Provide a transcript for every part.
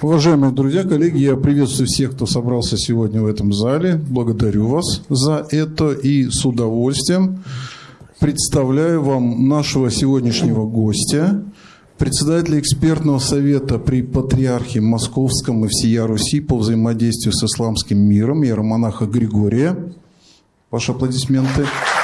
Уважаемые друзья, коллеги, я приветствую всех, кто собрался сегодня в этом зале. Благодарю вас за это и с удовольствием представляю вам нашего сегодняшнего гостя, председателя экспертного совета при Патриархе Московском и всея Руси по взаимодействию с исламским миром, иеромонаха Григория. Ваши аплодисменты. Аплодисменты.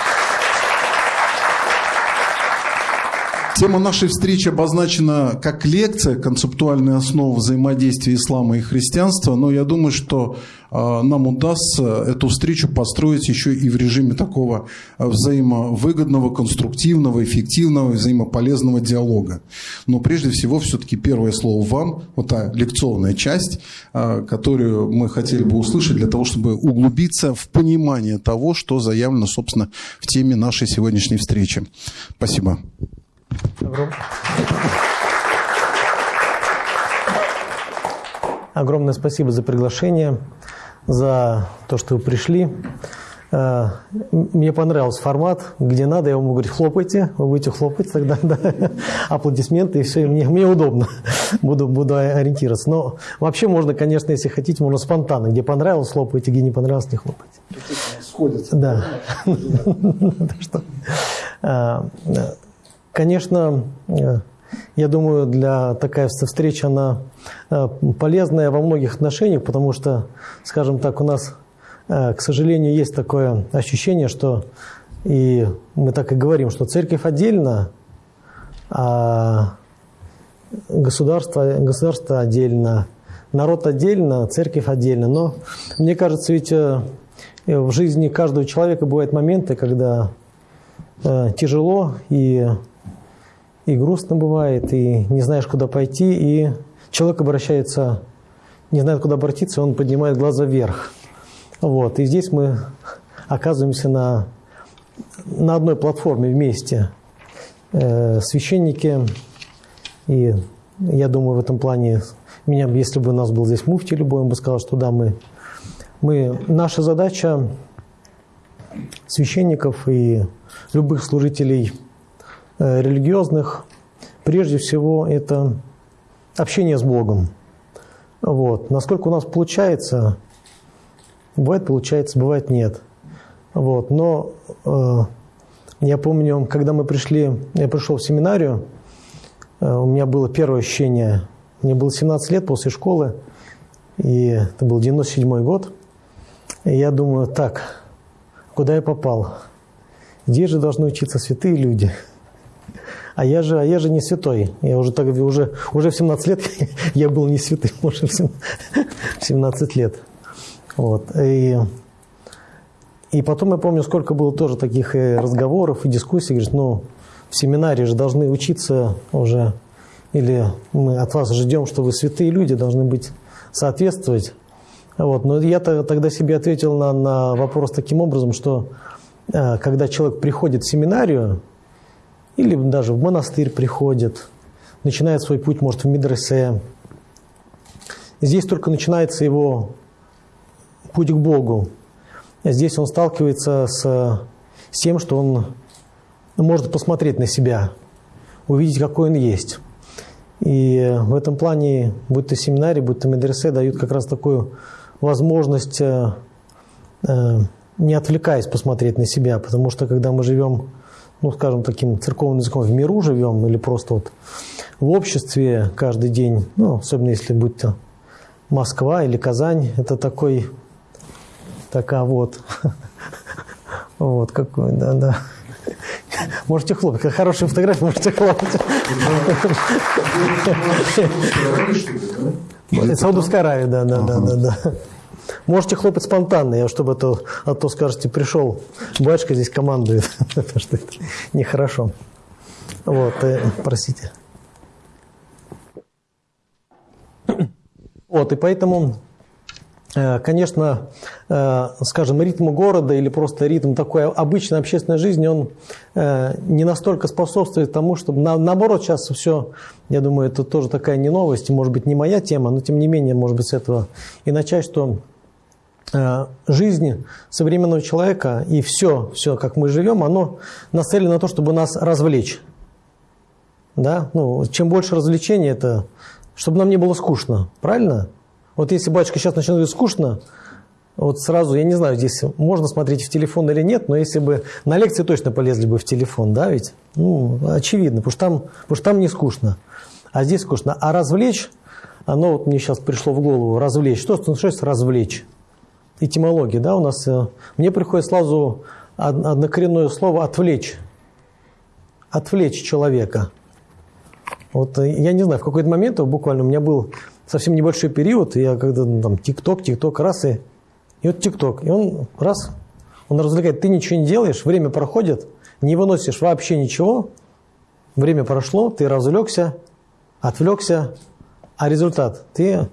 Тема нашей встречи обозначена как лекция «Концептуальные основы взаимодействия ислама и христианства», но я думаю, что а, нам удастся эту встречу построить еще и в режиме такого а, взаимовыгодного, конструктивного, эффективного, взаимополезного диалога. Но прежде всего все-таки первое слово вам, вот та лекционная часть, а, которую мы хотели бы услышать для того, чтобы углубиться в понимание того, что заявлено, собственно, в теме нашей сегодняшней встречи. Спасибо. Огромное спасибо за приглашение, за то, что вы пришли. Э, мне понравился формат, где надо, я вам говорю, хлопайте, вы будете хлопать, тогда да, аплодисменты, и все, мне, мне удобно, буду, буду ориентироваться. Но вообще можно, конечно, если хотите, можно спонтанно, где понравилось, хлопайте, где не понравилось, не хлопайте. Сходится. Да. Конечно, э, я думаю, для такая встреча она э, полезная во многих отношениях, потому что, скажем так, у нас, э, к сожалению, есть такое ощущение, что и мы так и говорим, что церковь отдельно, а государство, государство отдельно, народ отдельно, церковь отдельно. Но мне кажется, ведь в жизни каждого человека бывают моменты, когда тяжело и и грустно бывает, и не знаешь, куда пойти, и человек обращается, не знает, куда обратиться, он поднимает глаза вверх. Вот, и здесь мы оказываемся на, на одной платформе вместе. Э, священники, и я думаю, в этом плане, меня, если бы у нас был здесь муфти любой, он бы сказал, что да, мы, мы наша задача священников и любых служителей – религиозных, прежде всего, это общение с Богом. Вот. Насколько у нас получается, бывает получается, бывает нет. Вот. Но э, я помню, когда мы пришли, я пришел в семинарию, э, у меня было первое ощущение, мне было 17 лет после школы, и это был 97 год, и я думаю, так, куда я попал? Где же должны учиться святые люди? А я же, а я же не святой. Я уже, так, уже, уже в 17 лет я был не святым, уже в 17 лет. Вот. И, и потом я помню, сколько было тоже таких и разговоров, и дискуссий. Говорит, ну, в семинаре же должны учиться уже, или мы от вас ждем, что вы святые люди, должны быть соответствовать. Вот. Но я тогда себе ответил на, на вопрос таким образом, что э, когда человек приходит в семинарию, или даже в монастырь приходит, начинает свой путь, может, в медресе. Здесь только начинается его путь к Богу. Здесь он сталкивается с, с тем, что он может посмотреть на себя, увидеть, какой он есть. И в этом плане, будь то семинарий, будь то медресе, дают как раз такую возможность, э, э, не отвлекаясь, посмотреть на себя. Потому что когда мы живем ну, скажем, таким церковным языком, в миру живем или просто вот в обществе каждый день, ну, особенно если будь то Москва или Казань, это такой, такая вот, вот какой, да, да. Можете хлопать, хорошая фотография, можете хлопать. Саудовская Аравия, да, да, да, да, да. Можете хлопать спонтанно, я чтобы это, а то скажете, пришел, батюшка здесь командует, что это нехорошо. Вот, э, простите. Вот, и поэтому, э, конечно, э, скажем, ритм города или просто ритм такой обычной общественной жизни, он не настолько способствует тому, чтобы, наоборот, сейчас все, я думаю, это тоже такая не новость, может быть, не моя тема, но тем не менее, может быть, с этого и начать, что жизнь современного человека и все, все, как мы живем, оно нацелено на то, чтобы нас развлечь. Да? Ну, чем больше развлечений, это чтобы нам не было скучно. Правильно? Вот если батюшка сейчас начнет говорить скучно, вот сразу, я не знаю, здесь можно смотреть в телефон или нет, но если бы на лекции точно полезли бы в телефон, да, ведь? Ну, очевидно, потому что там, потому что там не скучно, а здесь скучно. А развлечь, оно вот мне сейчас пришло в голову, развлечь. Что значит развлечь? Этимология, да, у нас, э, мне приходит сразу однокоренное слово «отвлечь». Отвлечь человека. Вот э, я не знаю, в какой-то момент буквально у меня был совсем небольшой период, я когда ну, там ТикТок, ТикТок, раз и и вот ТикТок, и он раз, он развлекает, ты ничего не делаешь, время проходит, не выносишь вообще ничего, время прошло, ты развлекся, отвлекся, а результат ты...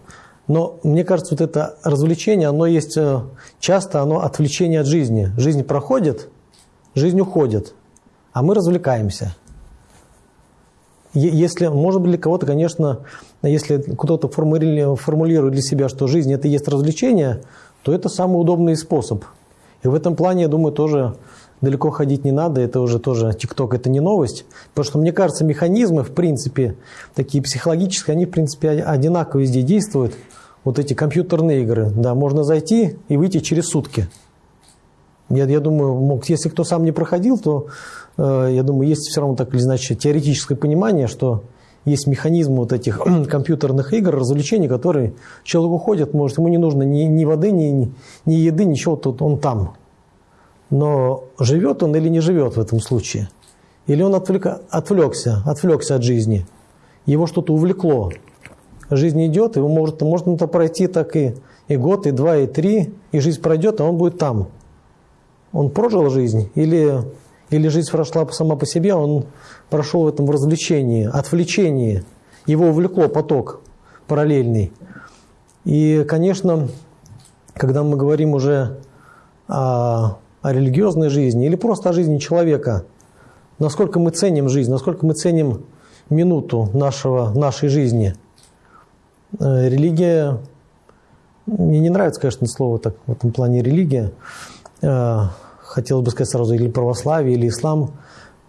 Но мне кажется, вот это развлечение, оно есть э, часто, оно отвлечение от жизни. Жизнь проходит, жизнь уходит, а мы развлекаемся. Если, может быть, для кого-то, конечно, если кто-то формулирует для себя, что жизнь – это и есть развлечение, то это самый удобный способ. И в этом плане, я думаю, тоже далеко ходить не надо, это уже тоже ТикТок, это не новость. Потому что, мне кажется, механизмы, в принципе, такие психологические, они, в принципе, одинаково везде действуют. Вот эти компьютерные игры, да, можно зайти и выйти через сутки. Я, я думаю, если кто сам не проходил, то, э, я думаю, есть все равно так или иначе теоретическое понимание, что есть механизм вот этих компьютерных игр, развлечений, которые человек уходит, может, ему не нужно ни, ни воды, ни, ни еды, ничего, тут он там. Но живет он или не живет в этом случае? Или он отвлек, отвлекся, отвлекся от жизни? Его что-то увлекло. Жизнь идет, его может, можно это пройти так и, и год, и два, и три, и жизнь пройдет, а он будет там. Он прожил жизнь или или жизнь прошла сама по себе, он прошел в этом развлечении, отвлечении. Его увлекло поток параллельный. И, конечно, когда мы говорим уже о, о религиозной жизни или просто о жизни человека, насколько мы ценим жизнь, насколько мы ценим минуту нашего, нашей жизни. Э, религия, мне не нравится, конечно, слово так, в этом плане религия, э, хотелось бы сказать сразу, или православие, или ислам,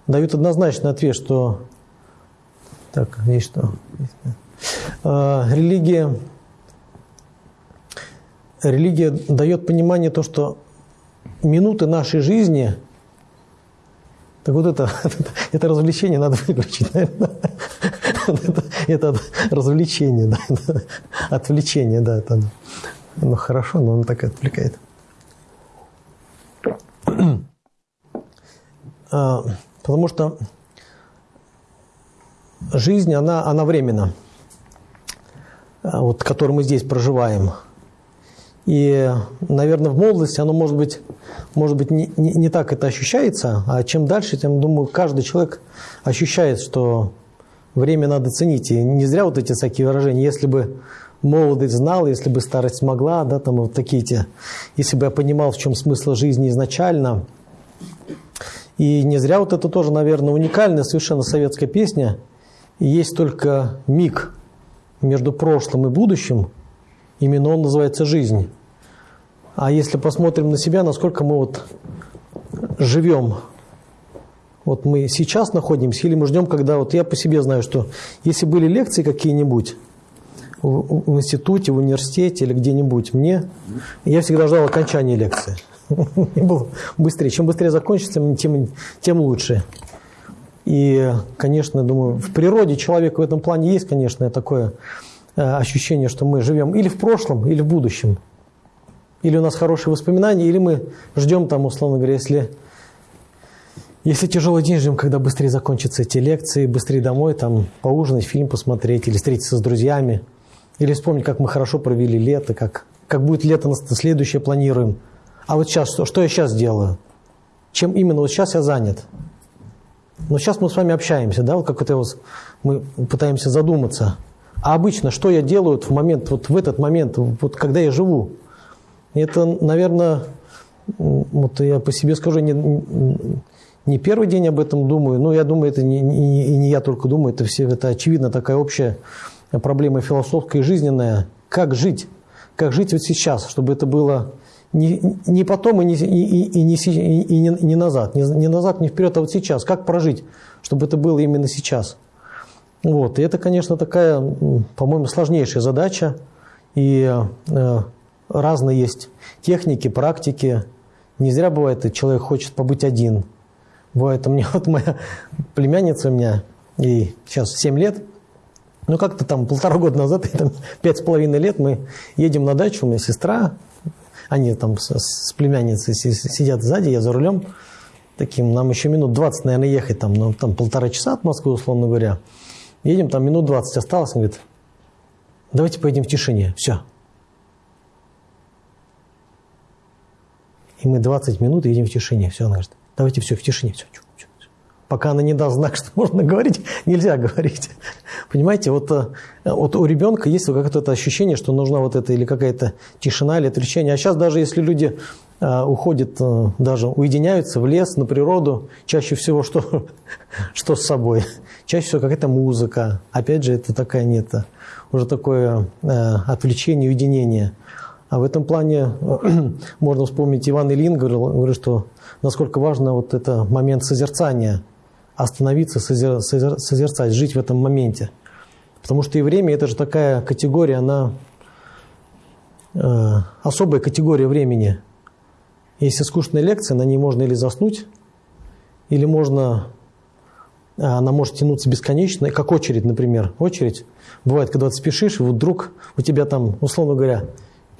дают однозначный ответ, что так, есть что. А, религия, религия дает понимание то, что минуты нашей жизни, так вот это, это развлечение надо выключить, наверное. это развлечение, да, отвлечение, да, это, ну хорошо, но он так отвлекает. А, потому что жизнь, она, она временна, а, вот, которую мы здесь проживаем. И, наверное, в молодости оно может быть, может быть не, не, не так это ощущается, а чем дальше, тем, думаю, каждый человек ощущает, что время надо ценить. И не зря вот эти всякие выражения. Если бы молодость знал, если бы старость могла, да, там вот такие те, если бы я понимал, в чем смысл жизни изначально. И не зря вот это тоже, наверное, уникальная совершенно советская песня. И есть только миг между прошлым и будущим, именно он называется «Жизнь». А если посмотрим на себя, насколько мы вот живем, вот мы сейчас находимся, или мы ждем, когда вот я по себе знаю, что если были лекции какие-нибудь, в институте, в университете или где-нибудь мне, я всегда ждал окончания лекции. Было быстрее. Чем быстрее закончится, тем, тем лучше. И, конечно, думаю, в природе человека в этом плане есть, конечно, такое э, ощущение, что мы живем или в прошлом, или в будущем. Или у нас хорошие воспоминания, или мы ждем там, условно говоря, если, если тяжелый день, ждем, когда быстрее закончатся эти лекции, быстрее домой, там, поужинать, фильм посмотреть или встретиться с друзьями. Или вспомнить, как мы хорошо провели лето, как, как будет лето следующее планируем. А вот сейчас, что, что я сейчас делаю? Чем именно вот сейчас я занят? Но сейчас мы с вами общаемся, да, вот как это вот мы пытаемся задуматься. А обычно, что я делаю в момент, вот в этот момент, вот когда я живу? Это, наверное, вот я по себе скажу, не, не первый день об этом думаю, но я думаю, это не, не, не я только думаю, это все, это очевидно такая общая проблема философская и жизненная. Как жить? Как жить вот сейчас, чтобы это было не, не потом и не, и, и, не, и не, не назад. Не, не назад, не вперед, а вот сейчас. Как прожить, чтобы это было именно сейчас? Вот. И это, конечно, такая, по-моему, сложнейшая задача. И э, разные есть техники, практики. Не зря бывает, человек хочет побыть один. Бывает, у меня вот моя племянница у меня, ей сейчас 7 лет, ну как-то там полтора года назад, там, пять с половиной лет мы едем на дачу, у меня сестра, они там с, с племянницей сидят сзади, я за рулем, таким, нам еще минут 20, наверное, ехать, там, ну, там полтора часа от Москвы, условно говоря. Едем, там минут 20 осталось, он говорит, давайте поедем в тишине, все. И мы 20 минут едем в тишине, все, он говорит, давайте все, в тишине, все, все, все. Пока она не даст знак, что можно говорить, нельзя говорить. Понимаете, вот, э, вот у ребенка есть какое-то ощущение, что нужна вот это или какая-то тишина, или отвлечение. А сейчас даже если люди э, уходят, э, даже уединяются в лес, на природу, чаще всего что, что с собой? Чаще всего какая-то музыка. Опять же, это такая нет, уже такое отвлечение, уединение. А в этом плане можно вспомнить Иван Ильин говорил, говорил, что насколько важно вот это момент созерцания, остановиться, созер, созер, созерцать, жить в этом моменте. Потому что и время – это же такая категория, она э, особая категория времени. Если скучная лекция, на ней можно или заснуть, или можно, она может тянуться бесконечно, как очередь, например. Очередь. Бывает, когда ты спешишь, и вот вдруг у тебя там, условно говоря,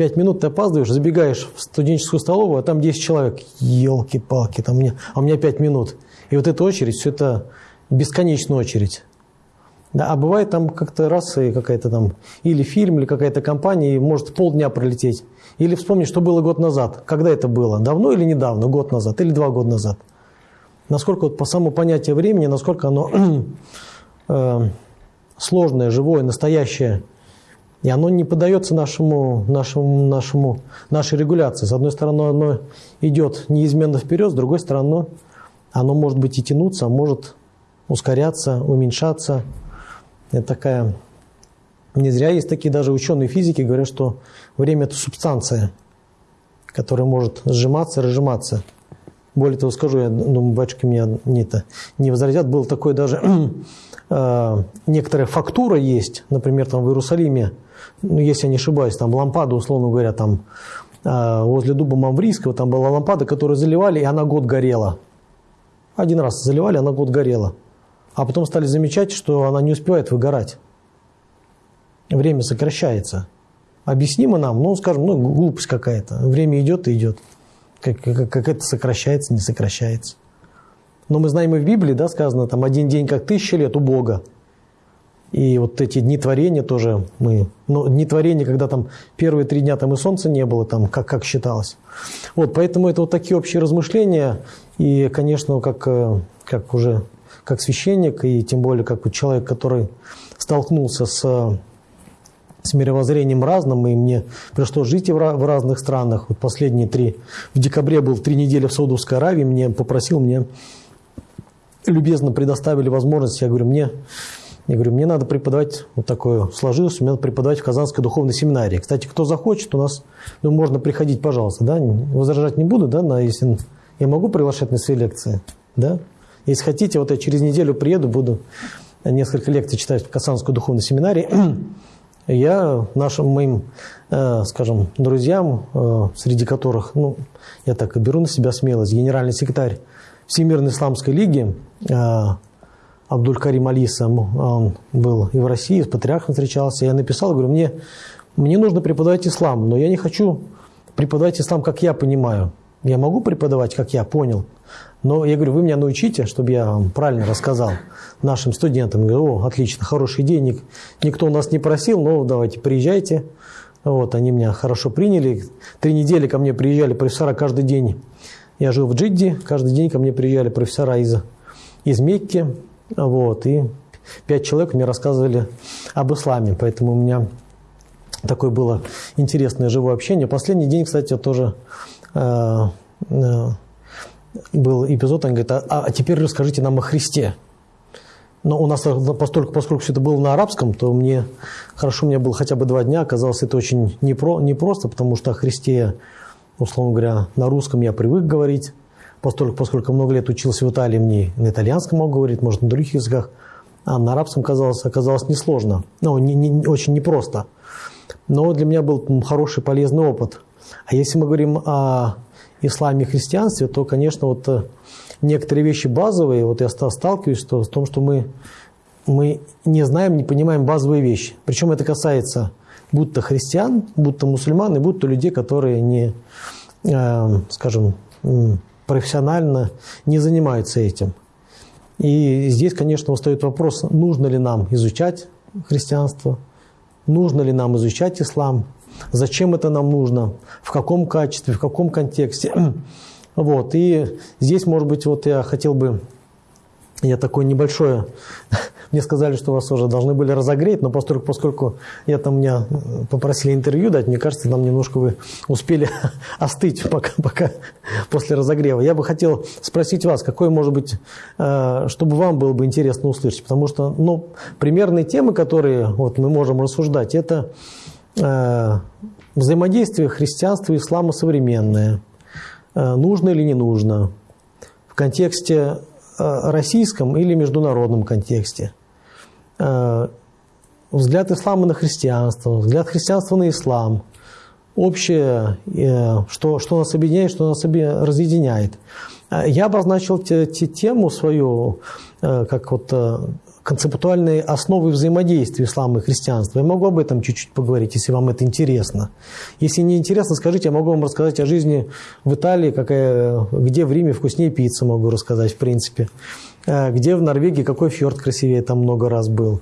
Пять минут ты опаздываешь, забегаешь в студенческую столовую, а там 10 человек. Елки-палки, там мне, а у меня пять минут. И вот эта очередь, все это бесконечная очередь. Да, а бывает там как-то раз и какая-то там или фильм, или какая-то компания, и может полдня пролететь. Или вспомнить, что было год назад. Когда это было? Давно или недавно? Год назад или два года назад? Насколько вот по самому понятию времени, насколько оно э, сложное, живое, настоящее – и оно не поддается нашему, нашему, нашему, нашей регуляции. С одной стороны, оно идет неизменно вперед, с другой стороны, оно может быть и тянуться, а может ускоряться, уменьшаться. Это такая... Не зря есть такие даже ученые физики, говорят, что время – это субстанция, которая может сжиматься, разжиматься. Более того, скажу, я думаю, батюшки меня не, это, не возразят, было такое даже э, некоторая фактура есть, например, там в Иерусалиме, ну, если я не ошибаюсь, там лампада, условно говоря, там э, возле дуба Маврийского, там была лампада, которую заливали, и она год горела. Один раз заливали, она год горела. А потом стали замечать, что она не успевает выгорать. Время сокращается. Объяснимо нам, ну, скажем, ну, глупость какая-то. Время идет и идет. Как, как, как это сокращается, не сокращается. Но мы знаем и в Библии, да, сказано, там один день как тысяча лет у Бога. И вот эти дни творения тоже мы... Ну, дни творения, когда там первые три дня там и солнца не было, там как, как считалось. Вот, поэтому это вот такие общие размышления. И, конечно, как, э, как уже как священник, и тем более как человек, который столкнулся с, с мировоззрением разным, и мне пришлось жить в, в разных странах. Вот последние три... В декабре был три недели в Саудовской Аравии, мне попросил, мне любезно предоставили возможность, я говорю, мне я говорю, мне надо преподавать, вот такое сложилось, мне надо преподавать в Казанской духовной семинарии. Кстати, кто захочет, у нас, ну, можно приходить, пожалуйста, да, возражать не буду, да, на, если я могу приглашать на свои лекции, да. Если хотите, вот я через неделю приеду, буду несколько лекций читать в Казанской духовной семинарии. Я нашим моим, э, скажем, друзьям, э, среди которых, ну, я так и беру на себя смелость, генеральный секретарь Всемирной Исламской Лиги, э, Абдуль-Карим Алиса, он был и в России, с патриархом встречался. Я написал, говорю, мне, мне нужно преподавать ислам, но я не хочу преподавать ислам, как я понимаю. Я могу преподавать, как я понял, но я говорю, вы меня научите, чтобы я вам правильно рассказал нашим студентам. Я говорю, о, отлично, хороший день, никто у нас не просил, но давайте приезжайте. Вот, они меня хорошо приняли. Три недели ко мне приезжали профессора каждый день. Я жил в Джидде, каждый день ко мне приезжали профессора из, из Мекки, вот, и пять человек мне рассказывали об исламе, поэтому у меня такое было интересное живое общение. Последний день, кстати, тоже э, э, был эпизод, он говорит, а, а теперь расскажите нам о Христе. Но у нас, поскольку, поскольку все это было на арабском, то мне хорошо, меня было хотя бы два дня, оказалось это очень непро, непросто, потому что о Христе, условно говоря, на русском я привык говорить, поскольку, поскольку много лет учился в Италии, мне на итальянском могу говорить, может, на других языках. а на арабском казалось, оказалось несложно, ну, не, не, очень непросто. Но для меня был хороший, полезный опыт. А если мы говорим о исламе и христианстве, то, конечно, вот э, некоторые вещи базовые, вот я сталкиваюсь с том, что мы, мы не знаем, не понимаем базовые вещи. Причем это касается будто христиан, будто мусульман и будто людей, которые не, э, скажем, профессионально не занимаются этим. И здесь, конечно, встает вопрос, нужно ли нам изучать христианство, нужно ли нам изучать ислам, зачем это нам нужно, в каком качестве, в каком контексте. Вот. И здесь, может быть, вот я хотел бы, я такое небольшое мне сказали, что вас уже должны были разогреть, но поскольку, поскольку я там меня попросили интервью дать, мне кажется, там немножко вы успели остыть пока, пока после разогрева. Я бы хотел спросить вас, какой может быть, э, чтобы вам было бы интересно услышать, потому что ну, примерные темы, которые вот, мы можем рассуждать, это э, взаимодействие христианства и ислама современное, э, нужно или не нужно, в контексте российском или международном контексте. Э, взгляд ислама на христианство, взгляд христианства на ислам, общее, э, что, что нас объединяет, что нас разъединяет. Э, я обозначил те, те, тему свою, как вот концептуальные основы взаимодействия ислама и христианства. Я могу об этом чуть-чуть поговорить, если вам это интересно. Если не интересно, скажите, я могу вам рассказать о жизни в Италии, какая, где в Риме вкуснее пицца, могу рассказать, в принципе. Э, где в Норвегии какой фьорд красивее, там много раз был.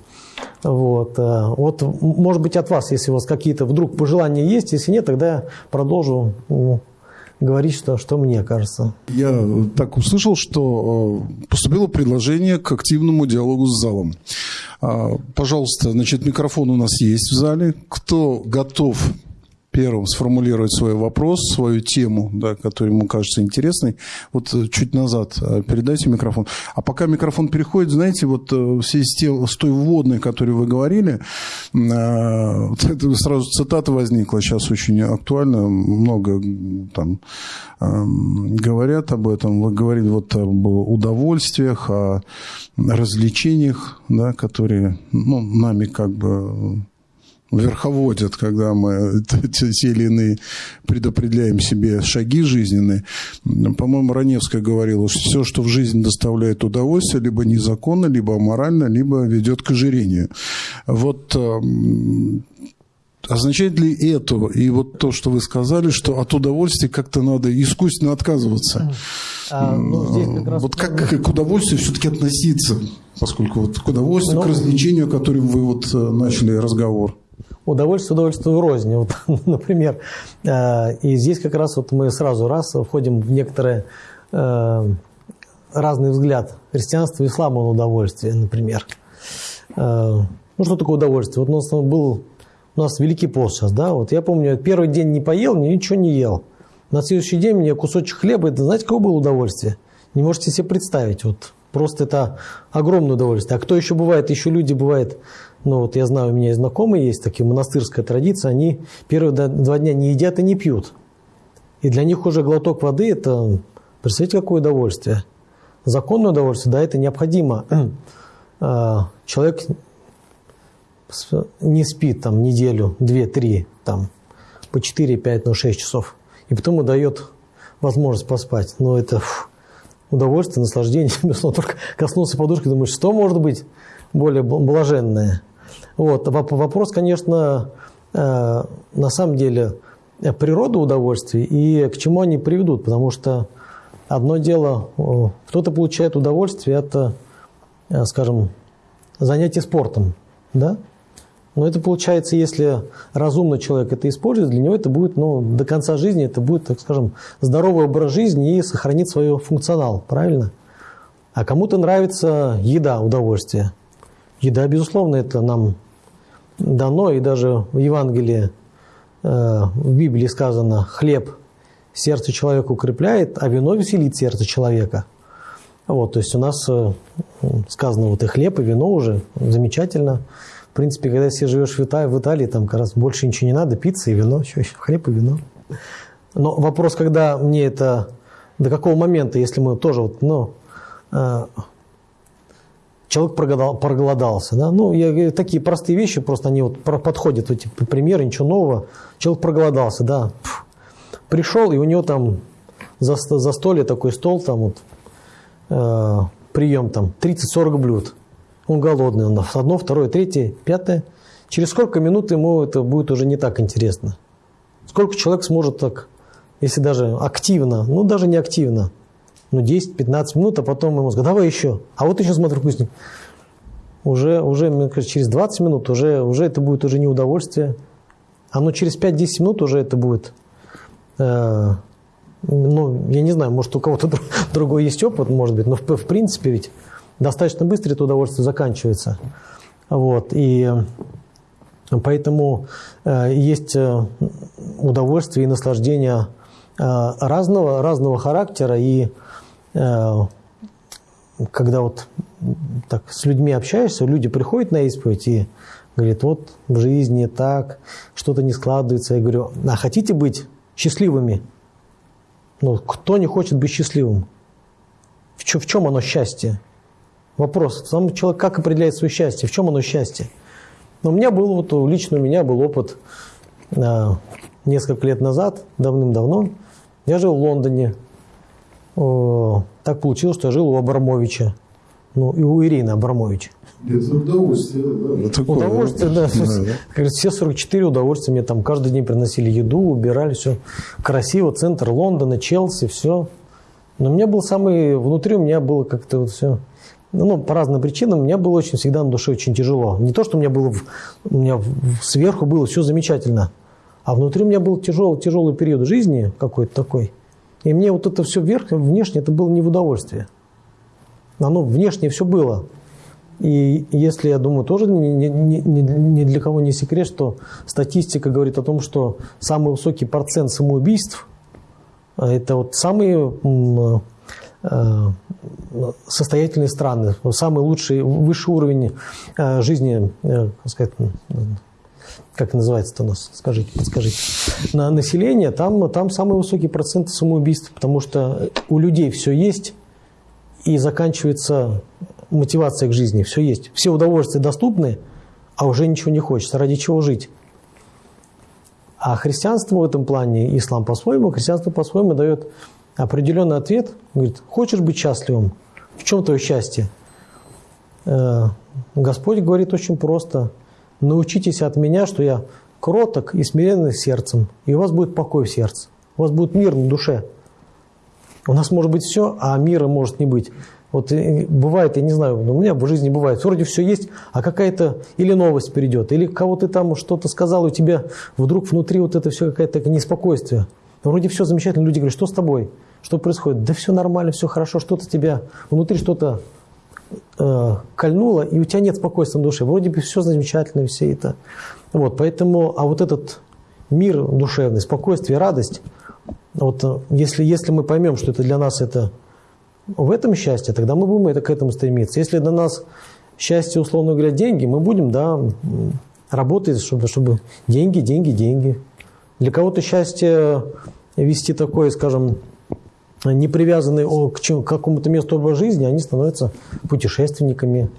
Вот. Э, вот, может быть, от вас, если у вас какие-то вдруг пожелания есть, если нет, тогда я продолжу говорить, что, что мне кажется. Я так услышал, что э, поступило предложение к активному диалогу с залом. Пожалуйста, значит, микрофон у нас есть в зале. Кто готов первым сформулировать свой вопрос, свою тему, да, которая ему кажется интересной. Вот э, чуть назад э, передайте микрофон. А пока микрофон переходит, знаете, вот э, в связи с, тем, с той вводной, которую вы говорили, вот это сразу цитата возникла, сейчас очень актуально, много там эм, говорят об этом. Вы говорили вот об удовольствиях, о развлечениях, да, которые ну, нами как бы верховодят, когда мы те или иные предопределяем себе шаги жизненные. По-моему, Раневская говорила, что все, что в жизни доставляет удовольствие, либо незаконно, либо аморально, либо ведет к ожирению. Вот эм, Означает ли это, и вот то, что вы сказали, что от удовольствия как-то надо искусственно отказываться? А, ну, как. Вот как, как к удовольствию все-таки относиться, поскольку вот к удовольствию, ну, к развлечению, о котором вы вот э, начали разговор? Удовольствие удовольствию рознь. Вот, например, э, и здесь как раз вот мы сразу раз входим в некоторые э, разный взгляд христианства и ислама на удовольствие, например. Э, ну, что такое удовольствие? Вот у нас был у нас Великий пост сейчас, да, вот я помню, первый день не поел, ничего не ел. На следующий день мне кусочек хлеба, это знаете, какое было удовольствие? Не можете себе представить, вот просто это огромное удовольствие. А кто еще бывает, еще люди бывают но вот я знаю, у меня знакомые есть такие, монастырская традиция, они первые два дня не едят и не пьют. И для них уже глоток воды – это, представьте, какое удовольствие. Законное удовольствие, да, это необходимо. А, человек не спит там неделю, две, три, там, по 4, 5, ну, 6 часов. И потом ему дает возможность поспать. Но это фу, удовольствие, наслаждение. Только коснулся подушки, думаешь, что может быть более блаженное? Вот. Вопрос, конечно, э, на самом деле природа удовольствий и к чему они приведут, потому что одно дело, кто-то получает удовольствие от, э, скажем, занятий спортом, да? Но это получается, если разумный человек это использует, для него это будет, ну, до конца жизни это будет, так скажем, здоровый образ жизни и сохранит свой функционал, правильно? А кому-то нравится еда, удовольствие. Еда, безусловно, это нам дано, и даже в Евангелии, э, в Библии сказано, хлеб сердце человека укрепляет, а вино веселит сердце человека. Вот, то есть у нас э, сказано вот и хлеб, и вино уже замечательно. В принципе, когда если живешь в Италии, в Италии там как раз больше ничего не надо, пицца и вино, еще, еще хлеб и вино. Но вопрос, когда мне это, до какого момента, если мы тоже вот, ну, э, человек проголодался. Да? Ну, я, такие простые вещи, просто они вот подходят, эти примеры, ничего нового. Человек проголодался, да. Пришел, и у него там за, за столе такой стол, там вот, э, прием там 30-40 блюд. Он голодный, он одно, второе, третье, пятое. Через сколько минут ему это будет уже не так интересно? Сколько человек сможет так, если даже активно, ну даже не активно, ну 10-15 минут, а потом ему скажут, давай еще. А вот еще смотрю вкусник. Уже, уже мне кажется, через 20 минут уже, уже это будет уже не удовольствие. А ну через 5-10 минут уже это будет, э, ну, я не знаю, может у кого-то другой есть опыт, может быть, но в, в принципе ведь достаточно быстро это удовольствие заканчивается. Вот, и поэтому э, есть э, удовольствие и наслаждение э, разного, разного характера, и Э, когда вот так с людьми общаешься, люди приходят на исповедь и говорят, вот в жизни так, что-то не складывается. Я говорю, а хотите быть счастливыми? Ну, кто не хочет быть счастливым? В чем, в чем оно счастье? Вопрос. Сам человек как определяет свое счастье? В чем оно счастье? Но у меня был, вот лично у меня был опыт э, несколько лет назад, давным-давно. Я жил в Лондоне, так получилось, что я жил у Абрамовича. Ну, и у Ирины Абрамовича. Это удовольствие, да. Такое, удовольствие, да. да. да. Все 44 удовольствия мне там каждый день приносили еду, убирали, все красиво, центр Лондона, Челси, все. Но у меня был самый, внутри у меня было как-то вот все, ну, по разным причинам, у меня было очень всегда на душе очень тяжело. Не то, что у меня было, у меня сверху было все замечательно, а внутри у меня был тяжелый, тяжелый период жизни какой-то такой – и мне вот это все вверх, внешне, это было не в удовольствие. Оно внешне все было. И если, я думаю, тоже ни, ни, ни, ни для кого не секрет, что статистика говорит о том, что самый высокий процент самоубийств а, – это вот самые э, состоятельные страны, самый лучший, высший уровень э, жизни, э, сказать, как называется это у нас, скажите, подскажите, на население, там, там самый высокий процент самоубийств, потому что у людей все есть, и заканчивается мотивация к жизни, все есть. Все удовольствия доступны, а уже ничего не хочется. Ради чего жить? А христианство в этом плане, ислам по-своему, христианство по-своему дает определенный ответ. Говорит, хочешь быть счастливым? В чем твое счастье? Э, Господь говорит очень просто научитесь от меня, что я кроток и смиренный сердцем, и у вас будет покой в сердце, у вас будет мир на душе. У нас может быть все, а мира может не быть. Вот бывает, я не знаю, у меня в жизни бывает, вроде все есть, а какая-то или новость придет, или кого ты там что-то сказал, у тебя вдруг внутри вот это все какое-то неспокойствие. Вроде все замечательно, люди говорят, что с тобой? Что происходит? Да все нормально, все хорошо, что-то тебя, внутри что-то э, кольнуло, и у тебя нет спокойствия на душе. Вроде бы все замечательно, все это. Вот, поэтому, а вот этот мир душевный, спокойствие, радость, вот э, если, если мы поймем, что это для нас это в этом счастье, тогда мы будем это, к этому стремиться. Если для нас счастье, условно говоря, деньги, мы будем, да, работать, чтобы, чтобы деньги, деньги, деньги. Для кого-то счастье вести такое, скажем, не привязаны к какому-то месту образа жизни, они становятся путешественниками.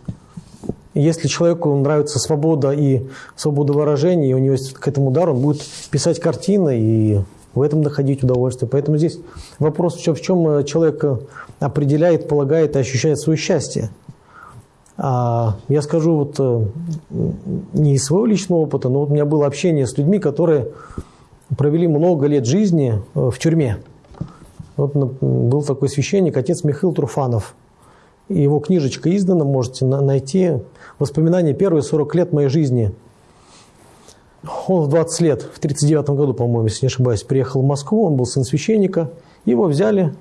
Если человеку нравится свобода и свобода выражения, и у него есть к этому дар, он будет писать картины и в этом находить удовольствие. Поэтому здесь вопрос, в чем, в чем э, человек определяет, полагает и ощущает свое счастье. А я скажу вот э, не из своего личного опыта, но вот у меня было общение с людьми, которые провели много лет жизни э, в тюрьме. Вот был такой священник, отец Михаил Труфанов. Его книжечка издана, можете найти. Воспоминания первые 40 лет моей жизни. Он в 20 лет, в 39 году, по-моему, если не ошибаюсь, приехал в Москву, он был сын священника. Его взяли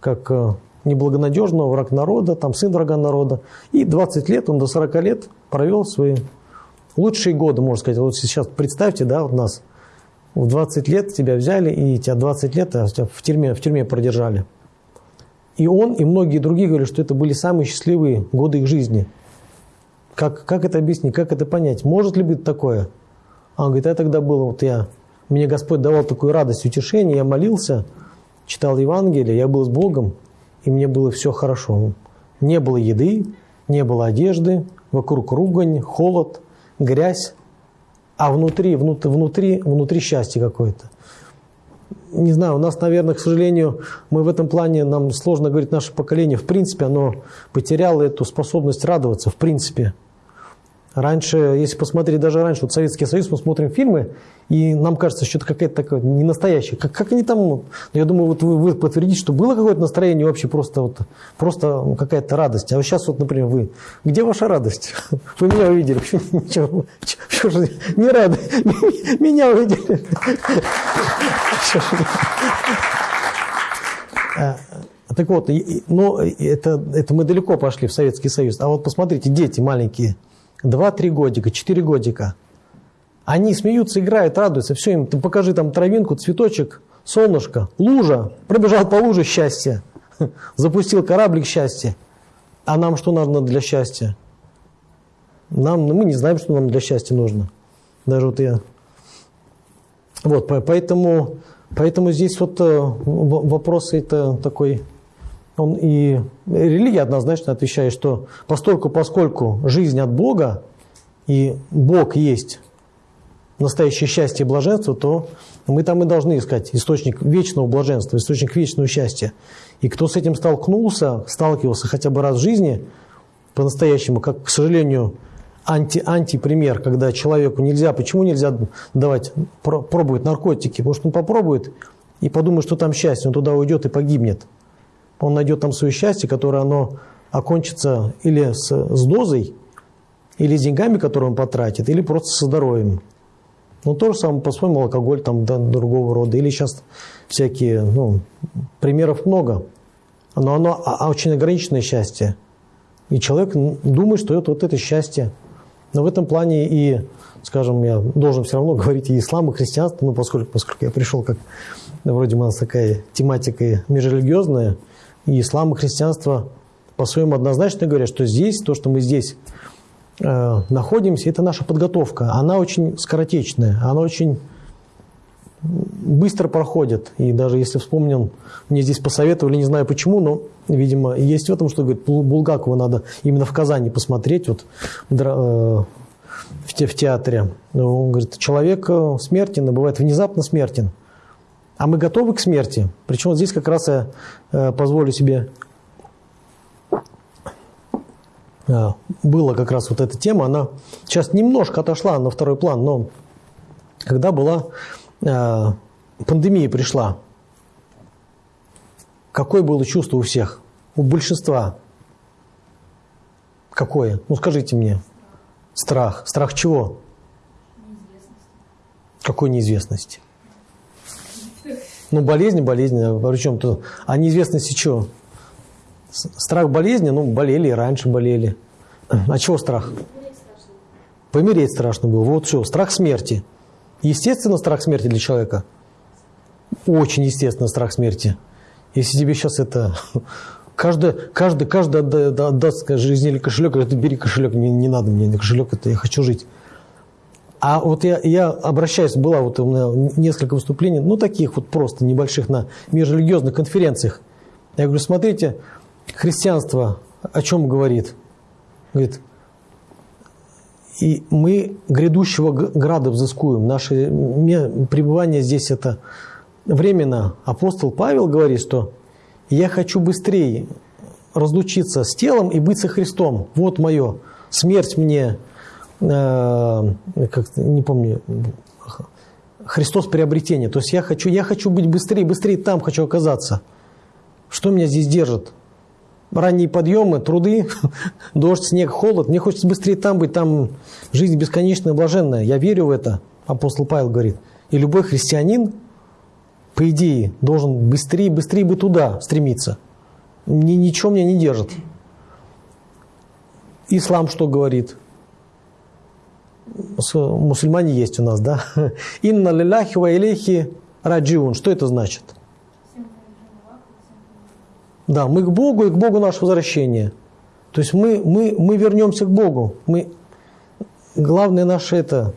как э, неблагонадежного, враг народа, там сын врага народа. И 20 лет, он до 40 лет провел свои лучшие годы, можно сказать. Вот сейчас представьте, да, вот нас – в 20 лет тебя взяли, и тебя 20 лет а в тюрьме, в тюрьме продержали. И он, и многие другие говорят, что это были самые счастливые годы их жизни. Как, как это объяснить, как это понять? Может ли быть такое? А он говорит, я тогда был, вот я, мне Господь давал такую радость, утешение, я молился, читал Евангелие, я был с Богом, и мне было все хорошо. Не было еды, не было одежды, вокруг ругань, холод, грязь, а внутри, внутри, внутри, внутри счастье какое-то. Не знаю, у нас, наверное, к сожалению, мы в этом плане, нам сложно говорить, наше поколение, в принципе, оно потеряло эту способность радоваться, в принципе. Раньше, если посмотреть даже раньше, вот Советский Союз, мы смотрим фильмы, и нам кажется, что это какая-то такая не настоящая. Как, как они там, ну, я думаю, вот вы, вы подтвердите, что было какое-то настроение вообще просто, вот, просто ну, какая-то радость. А вот сейчас вот, например, вы, где ваша радость? Вы меня увидели, почему что же не рады? Меня увидели. А, так вот, но это, это мы далеко пошли в Советский Союз. А вот посмотрите, дети маленькие – Два-три годика, четыре годика. Они смеются, играют, радуются. Все им, ты покажи там травинку, цветочек, солнышко, лужа. Пробежал по луже счастье. Запустил кораблик счастья. А нам что нужно для счастья? Нам, ну, мы не знаем, что нам для счастья нужно. Даже вот я. Вот, поэтому, поэтому здесь вот э, вопрос это такой он и религия однозначно отвечает, что постольку, поскольку жизнь от Бога, и Бог есть настоящее счастье и блаженство, то мы там и должны искать источник вечного блаженства, источник вечного счастья. И кто с этим столкнулся, сталкивался хотя бы раз в жизни, по-настоящему, как, к сожалению, анти, антипример, когда человеку нельзя, почему нельзя давать, пробовать наркотики? Потому что он попробует и подумает, что там счастье, он туда уйдет и погибнет он найдет там свое счастье, которое оно окончится или с, с дозой, или с деньгами, которые он потратит, или просто со здоровьем. Ну, то же самое, по-своему, алкоголь там да, другого рода. Или сейчас всякие, ну, примеров много. Но оно а, а очень ограниченное счастье. И человек думает, что это вот это счастье. Но в этом плане и, скажем, я должен все равно говорить и ислам, и христианство, ну, поскольку, поскольку я пришел как, вроде у нас такая тематика межрелигиозная, и ислам, и христианство по-своему однозначно говорят, что здесь, то, что мы здесь э, находимся, это наша подготовка. Она очень скоротечная, она очень быстро проходит. И даже если вспомним, мне здесь посоветовали, не знаю почему, но, видимо, есть в этом, что говорит, Булгакова надо именно в Казани посмотреть, вот э, в, те, в театре. Он говорит, человек э, смертен, бывает внезапно смертен. А мы готовы к смерти. Причем здесь как раз я э, позволю себе... Э, была как раз вот эта тема, она сейчас немножко отошла на второй план, но когда была э, пандемия пришла, какое было чувство у всех, у большинства? Какое? Ну скажите мне. Страх. Страх чего? Неизвестности. Какой неизвестности? Ну, болезни, болезни. А причем тут, а неизвестности чего? Страх болезни, ну, болели и раньше болели. А чего страх? Помереть страшно было. Вот все, страх смерти. Естественно, страх смерти для человека. Очень естественно страх смерти. Если тебе сейчас это... Каждый, каждый, каждый отдаст жизни или кошелек, говорит, бери кошелек, не, не надо мне кошелек, это я хочу жить. А вот я, я обращаюсь, была вот у меня несколько выступлений, ну таких вот просто небольших на межрелигиозных конференциях. Я говорю, смотрите, христианство о чем говорит? Говорит, и мы грядущего града взыскуем. Наше пребывание здесь это временно. Апостол Павел говорит, что я хочу быстрее разлучиться с телом и быть со Христом. Вот мое. Смерть мне как не помню, Христос приобретение. То есть я хочу, я хочу быть быстрее, быстрее там хочу оказаться. Что меня здесь держит? Ранние подъемы, труды, дождь, снег, холод. Мне хочется быстрее там быть, там жизнь бесконечная, блаженная. Я верю в это, апостол Павел говорит. И любой христианин, по идее, должен быстрее, быстрее бы туда стремиться. Ни, ничего меня не держит. Ислам что говорит? Мусульмане есть у нас, да? Инна лилляхи ва илейхи раджиун. Что это значит? Да, мы к Богу и к Богу наше возвращение. То есть мы, мы, мы вернемся к Богу. Мы, главное наше это...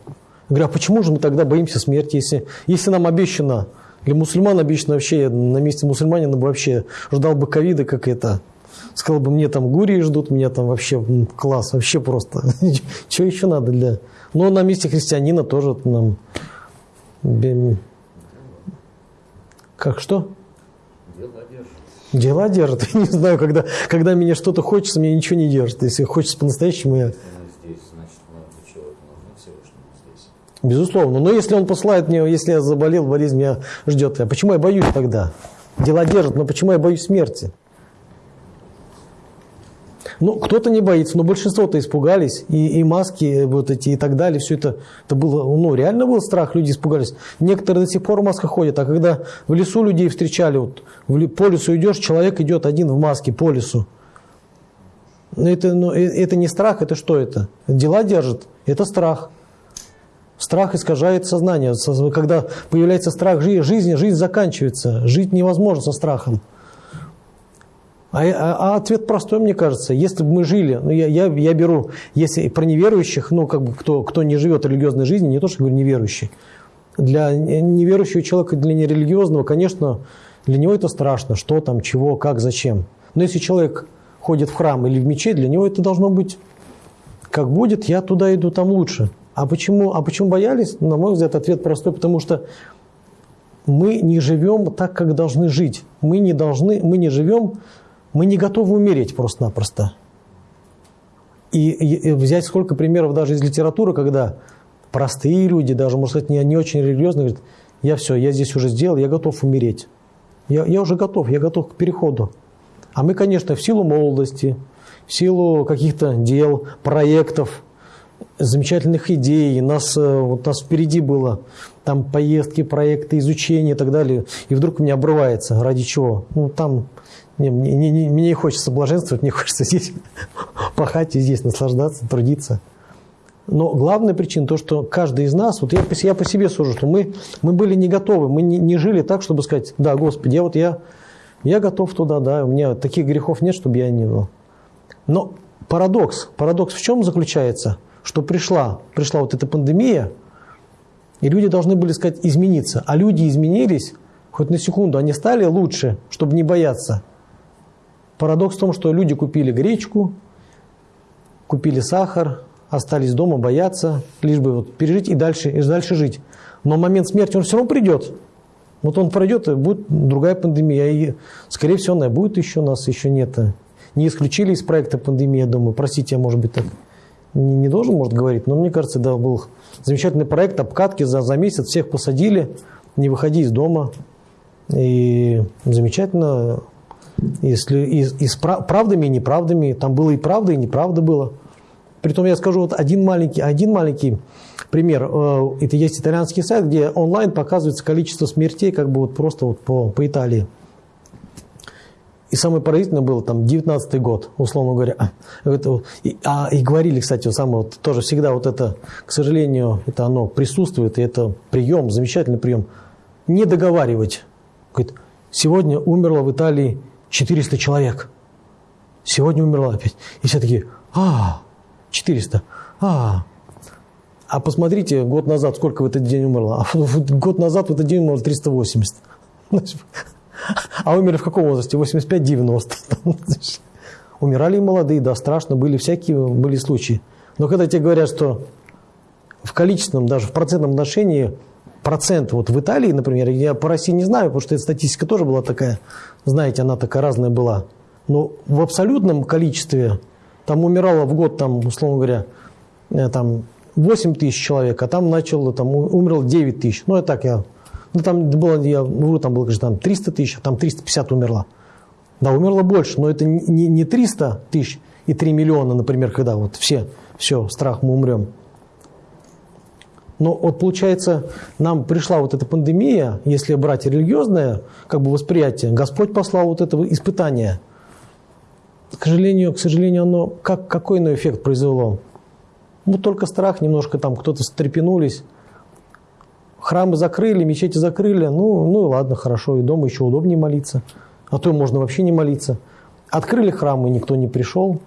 Говорю, а почему же мы тогда боимся смерти, если, если нам обещано, для мусульман обещано вообще, на месте мусульманина бы вообще ждал бы ковида, как это, сказал бы, мне там гурии ждут, меня там вообще класс, вообще просто. Что еще надо для... Но на месте христианина тоже нам... Как что? Дела держат. Дела держат. Я не знаю, когда, когда меня что-то хочется, мне ничего не держит. Если хочется по-настоящему, я... Безусловно. Но если он посылает мне, если я заболел, болезнь меня ждет. А почему я боюсь тогда? Дела держат, но почему я боюсь смерти? Ну, кто-то не боится, но большинство-то испугались. И, и маски вот эти и так далее, все это, это было, ну, реально был страх, люди испугались. Некоторые до сих пор в масках ходят, а когда в лесу людей встречали, вот, в, по лесу идешь, человек идет один в маске по лесу. Это, ну, э, это не страх, это что это? Дела держат, это страх. Страх искажает сознание. Когда появляется страх жизни, жизнь заканчивается. Жить невозможно со страхом. А, а, а ответ простой, мне кажется. Если бы мы жили, ну я, я, я беру, если про неверующих, ну как бы кто, кто не живет религиозной жизнью, не то, что говорю неверующий. Для неверующего человека, для нерелигиозного, конечно, для него это страшно. Что там, чего, как, зачем. Но если человек ходит в храм или в мечеть, для него это должно быть, как будет, я туда иду, там лучше. А почему, а почему боялись? На мой взгляд, ответ простой, потому что мы не живем так, как должны жить. Мы не должны, мы не живем, мы не готовы умереть просто-напросто. И, и, и взять сколько примеров даже из литературы, когда простые люди, даже, может сказать, не, не очень религиозные, говорят, я все, я здесь уже сделал, я готов умереть. Я, я уже готов, я готов к переходу. А мы, конечно, в силу молодости, в силу каких-то дел, проектов, замечательных идей, нас, э, вот нас впереди было там поездки, проекты, изучения и так далее, и вдруг у меня обрывается. Ради чего? Ну, там не, мне, не, не, мне не хочется блаженствовать, мне хочется здесь пахать и здесь наслаждаться, трудиться. Но главная причина то, что каждый из нас, вот я, я по себе сужу, что мы, мы были не готовы, мы не, не жили так, чтобы сказать, да, Господи, я вот я, я готов туда, да, у меня таких грехов нет, чтобы я не был. Но парадокс, парадокс в чем заключается – что пришла, пришла вот эта пандемия, и люди должны были сказать измениться. А люди изменились, хоть на секунду, они стали лучше, чтобы не бояться. Парадокс в том, что люди купили гречку, купили сахар, остались дома, бояться, лишь бы вот пережить и дальше, и дальше жить. Но момент смерти, он все равно придет. Вот он пройдет, и будет другая пандемия. И, скорее всего, она будет еще, нас еще нет. Не исключили из проекта пандемия, думаю, простите, я, может быть, так не, не должен, может, говорить, но мне кажется, да, был замечательный проект обкатки за, за месяц, всех посадили, не выходи из дома. И замечательно, если и, и с правдами и неправдами, там было и правда, и неправда было. Притом я скажу вот один маленький, один маленький пример. Э, это есть итальянский сайт, где онлайн показывается количество смертей как бы вот просто вот по, по Италии. И самое поразительное было там 19 год, условно говоря. Это, и, а, и говорили, кстати, вот самое, вот, тоже всегда вот это, к сожалению, это оно присутствует, и это прием, замечательный прием. Не договаривать. Говорит, сегодня умерло в Италии 400 человек. Сегодня умерло опять. И все такие, а, 400, а, а посмотрите, год назад сколько в этот день умерло. А год назад в этот день умерло 380. А умерли в каком возрасте? 85-90. Умирали и молодые, да, страшно, были всякие были случаи. Но когда тебе говорят, что в количественном, даже в процентном отношении процент, вот в Италии, например, я по России не знаю, потому что эта статистика тоже была такая, знаете, она такая разная была. Но в абсолютном количестве там умирало в год, там, условно говоря, э, там 8 тысяч человек, а там начало, там умерло 9 тысяч. Ну, это так я ну, там было, я, ну, там было, там 300 тысяч, а там 350 умерла. Да, умерло больше, но это не, не 300 тысяч и 3 миллиона, например, когда вот все, все, страх, мы умрем. Но вот получается, нам пришла вот эта пандемия, если брать религиозное как бы восприятие, Господь послал вот это испытание. К сожалению, к сожалению, оно как, какой иной эффект произвело? Ну, только страх, немножко там кто-то встрепенулись, Храмы закрыли, мечети закрыли, ну, ну и ладно, хорошо, и дома еще удобнее молиться. А то можно вообще не молиться. Открыли храмы, никто не пришел.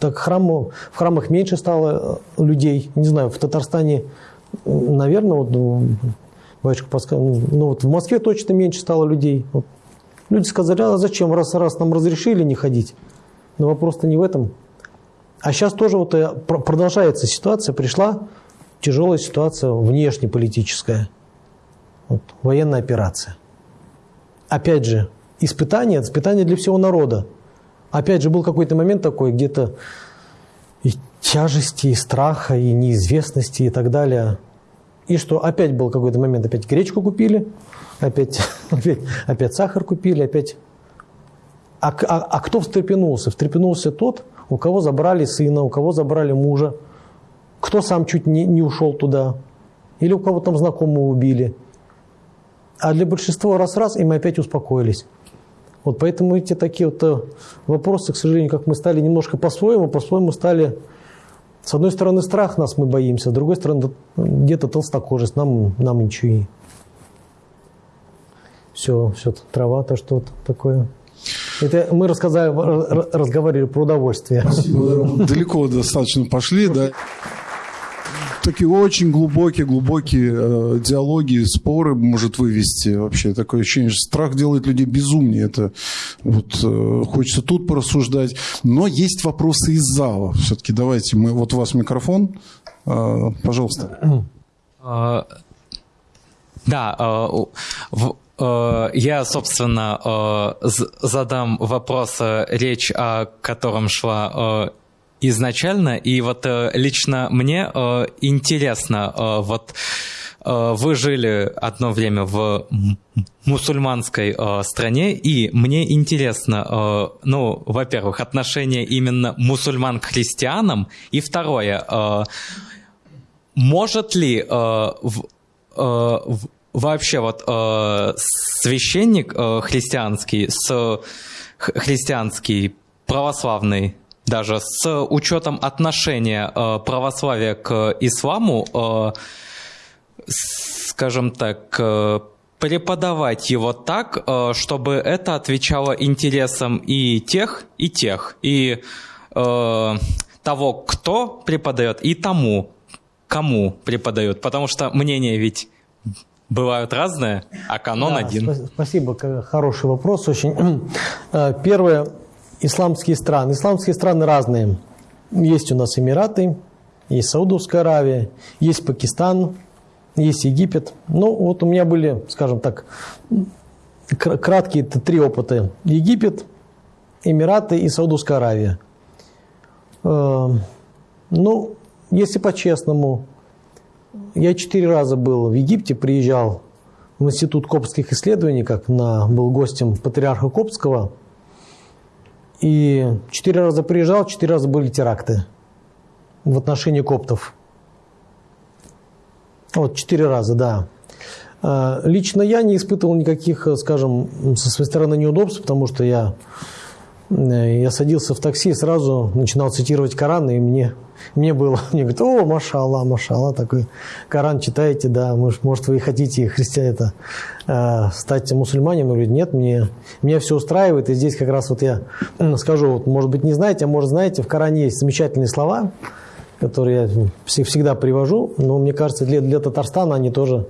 Так храм, в храмах меньше стало э, людей. Не знаю, в Татарстане, наверное, вот, ну, батюшка подсказал, ну, ну, вот в Москве точно меньше стало людей. Вот. Люди сказали, а зачем, раз, раз нам разрешили не ходить, Но вопрос-то не в этом. А сейчас тоже вот э, продолжается ситуация, пришла тяжелая ситуация внешнеполитическая, вот, военная операция. Опять же, испытание, испытание для всего народа. Опять же, был какой-то момент такой, где-то и тяжести, и страха, и неизвестности, и так далее. И что опять был какой-то момент, опять гречку купили, опять, опять, опять сахар купили, опять... А, а, а кто встрепенулся? Встрепенулся тот, у кого забрали сына, у кого забрали мужа, кто сам чуть не, не ушел туда, или у кого там знакомого убили. А для большинства раз-раз, и мы опять успокоились. Вот поэтому эти такие вот э, вопросы, к сожалению, как мы стали немножко по-своему, по-своему стали, с одной стороны, страх нас мы боимся, с другой стороны, где-то толстокожесть, нам, нам ничего и все, все, трава, то что вот такое. Это мы рассказали, разговаривали про удовольствие. Спасибо. Далеко достаточно пошли, да такие очень глубокие, глубокие э, диалоги, споры может вывести вообще. Такое ощущение, что страх делает людей безумнее. Это вот э, хочется тут порассуждать. Но есть вопросы из зала. Все-таки давайте, мы, вот у вас микрофон, э, пожалуйста. А, да, э, э, я, собственно, э, задам вопрос, речь о котором шла изначально, и вот э, лично мне э, интересно, э, вот вы жили одно время в мусульманской стране, и мне интересно, ну, во-первых, отношение именно мусульман к христианам, и второе, может ли вообще вот священник христианский с христианский православный даже с учетом отношения э, православия к исламу, э, скажем так, э, преподавать его так, чтобы это отвечало интересам и тех, и тех, и того, кто преподает, и тому, кому преподают. Потому что мнения ведь бывают разные, а канон да, один. Спасибо, хороший вопрос очень. Первое, исламские страны. Исламские страны разные. Есть у нас Эмираты, есть Саудовская Аравия, есть Пакистан, есть Египет. Ну, вот у меня были, скажем так, краткие три опыта. Египет, Эмираты и Саудовская Аравия. Э, ну, если по-честному, я четыре раза был в Египте, приезжал в Институт коптских исследований, как на, был гостем патриарха Коптского – и четыре раза приезжал, четыре раза были теракты в отношении коптов. Вот, четыре раза, да. А, лично я не испытывал никаких, скажем, со своей стороны неудобств, потому что я Э, я садился в такси и сразу начинал цитировать Коран, и мне, мне было, мне говорят, о, машалла, машалла, такой Коран читаете, да, может, вы хотите, христиане, это, э, стать мусульманином? Говорю, нет, мне, меня все устраивает, и здесь как раз вот я скажу, вот, может быть, не знаете, а может, знаете, в Коране есть замечательные слова, которые я всегда привожу, но мне кажется, для, для Татарстана они тоже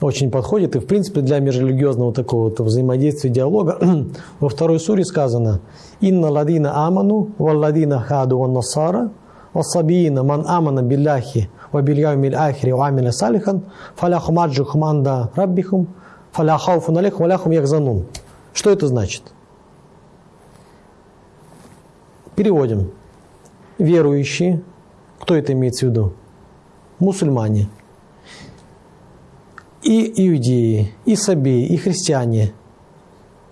очень подходят. И, в принципе, для межрелигиозного такого взаимодействия, диалога во второй суре сказано «Инна ладина аману, валладина хаду ван насара, вассабиина ман амана билляхи, ва бильяумил ахри, ва амиля салихан, фаляхум аджухум анда раббихум, фаляхауфун алейхум, валяхум яхзанун». Что это значит? Переводим. Верующие, кто это имеется в виду? Мусульмане. И иудеи, и сабеи, и христиане.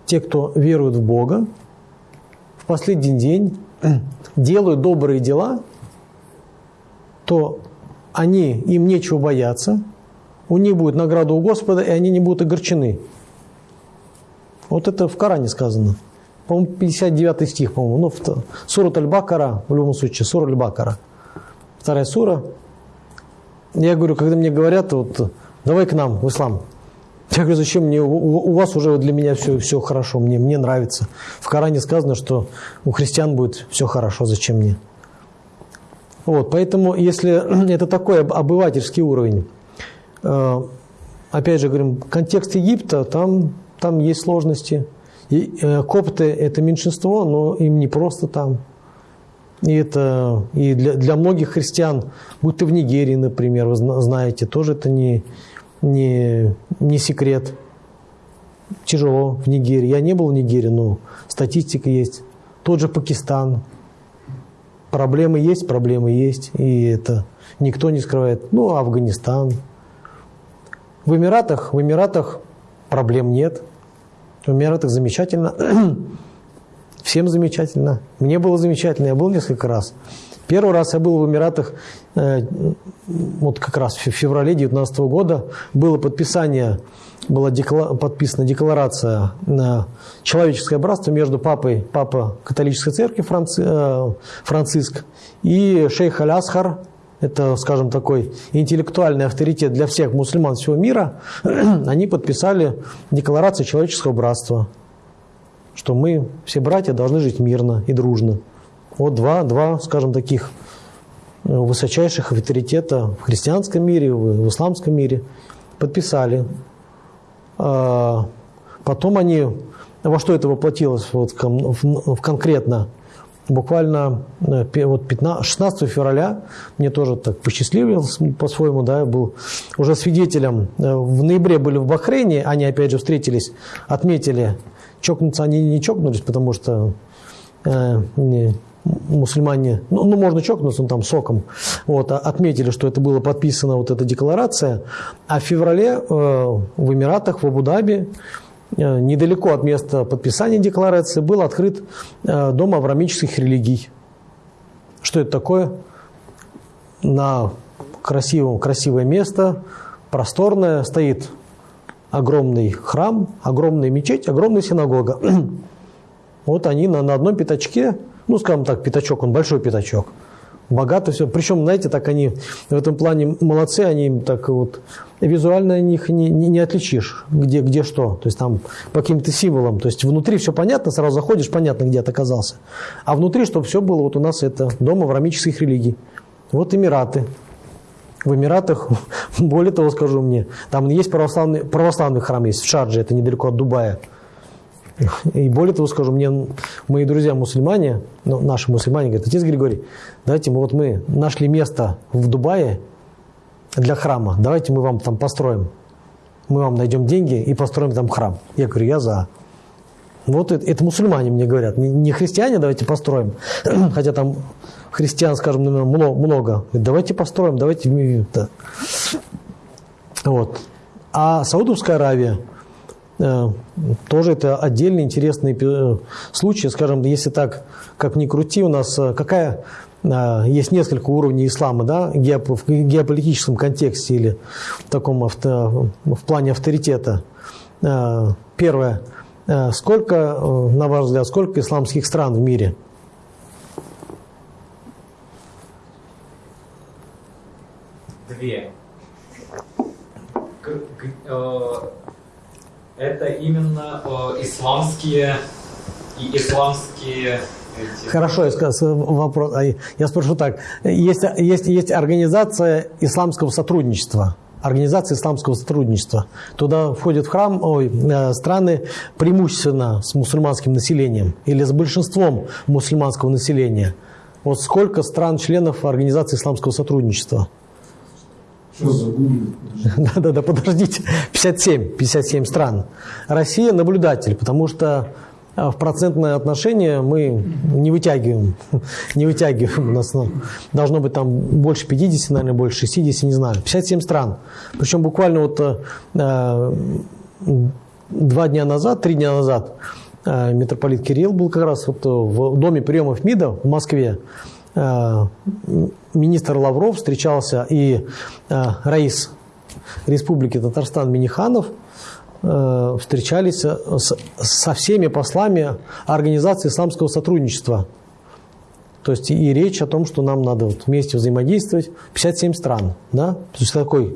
Те, кто верует в Бога, в последний день делают добрые дела, то они, им нечего бояться, у них будет награда у Господа, и они не будут огорчены. Вот это в Коране сказано. По-моему, 59 стих, по-моему. Ну, в Сурат Аль-Бакара, в любом случае, Сура Аль-Бакара вторая сура. Я говорю, когда мне говорят, вот, давай к нам, в ислам. Я говорю, зачем мне, у, у вас уже для меня все, все хорошо, мне, мне нравится. В Коране сказано, что у христиан будет все хорошо, зачем мне? Вот, поэтому, если это такой обывательский уровень, э, опять же говорим, контекст Египта, там, там есть сложности. И э, копты – это меньшинство, но им не просто там. И это и для, для многих христиан, будь то в Нигерии, например, вы знаете, тоже это не, не, не секрет. Тяжело в Нигерии. Я не был в Нигерии, но статистика есть. Тот же Пакистан. Проблемы есть, проблемы есть. И это никто не скрывает. Ну, Афганистан. В Эмиратах, в Эмиратах проблем нет. В Эмиратах замечательно. Всем замечательно. Мне было замечательно, я был несколько раз. Первый раз я был в Эмиратах, э, вот как раз в феврале 2019 года, было подписание, была декла, подписана декларация на человеческое братство между папой, папа католической церкви Франци, э, Франциск и шейх Аль-Асхар, это, скажем, такой интеллектуальный авторитет для всех мусульман всего мира, они подписали декларацию человеческого братства что мы, все братья, должны жить мирно и дружно. Вот два, два скажем, таких э, высочайших авторитета в христианском мире, в исламском мире подписали. А, потом они, во что это воплотилось вот в конкретно, буквально э, вот 15, 16 февраля мне тоже так посчастливилось по-своему, да, я был уже свидетелем. Э, в ноябре были в Бахрейне, они опять же встретились, отметили Чокнуться они не чокнулись, потому что э, не, мусульмане, ну, ну, можно чокнуться, ну, там, соком, вот, а отметили, что это было подписано, вот эта декларация, а в феврале э, в Эмиратах, в Абу-Даби, э, недалеко от места подписания декларации, был открыт э, Дом аврамических религий. Что это такое? На красивом, красивое место, просторное, стоит огромный храм, огромная мечеть, огромная синагога. вот они на, на одном пятачке, ну, скажем так, пятачок, он большой пятачок, богато все. Причем, знаете, так они в этом плане молодцы, они так вот визуально них не, не, не отличишь, где, где что. То есть там по каким-то символам. То есть внутри все понятно, сразу заходишь, понятно, где ты оказался. А внутри, чтобы все было, вот у нас это дом аврамических религий. Вот Эмираты в Эмиратах, более того скажу мне, там есть православный, православный храм есть в Шардже, это недалеко от Дубая. И более того скажу, мне мои друзья мусульмане, ну, наши мусульмане, говорят, отец Григорий, давайте мы вот мы нашли место в Дубае для храма, давайте мы вам там построим. Мы вам найдем деньги и построим там храм. Я говорю, я за. Вот это, это мусульмане мне говорят, не, не христиане, давайте построим. Хотя там христиан, скажем, много. Давайте построим, давайте... Да. Вот. А Саудовская Аравия, тоже это отдельный интересный э, случай, скажем, если так, как ни крути, у нас э, какая есть несколько уровней ислама, да, в геополитическом контексте или в таком авто, в плане авторитета. Первое. Сколько, на ваш взгляд, сколько исламских стран в мире? две. Э, это именно э, исламские и исламские Хорошо, я скажу вопрос. А я спрошу так. Есть, есть, есть организация исламского сотрудничества. Организация исламского сотрудничества. Туда входят в храм ой, э, страны преимущественно с мусульманским населением или с большинством мусульманского населения. Вот сколько стран-членов Организации исламского сотрудничества? Да-да-да, подождите. 57, 57 стран. Россия наблюдатель, потому что а, в процентное отношение мы не вытягиваем. Не вытягиваем. У нас ну, должно быть там больше 50, наверное, больше 60, не знаю. 57 стран. Причем буквально вот э, два дня назад, три дня назад э, митрополит Кирилл был как раз вот в доме приемов МИДа в Москве. Министр Лавров встречался и э, Раис Республики Татарстан Миниханов э, встречались со всеми послами Организации исламского сотрудничества. То есть и речь о том, что нам надо вот вместе взаимодействовать. 57 стран. Да? То есть такой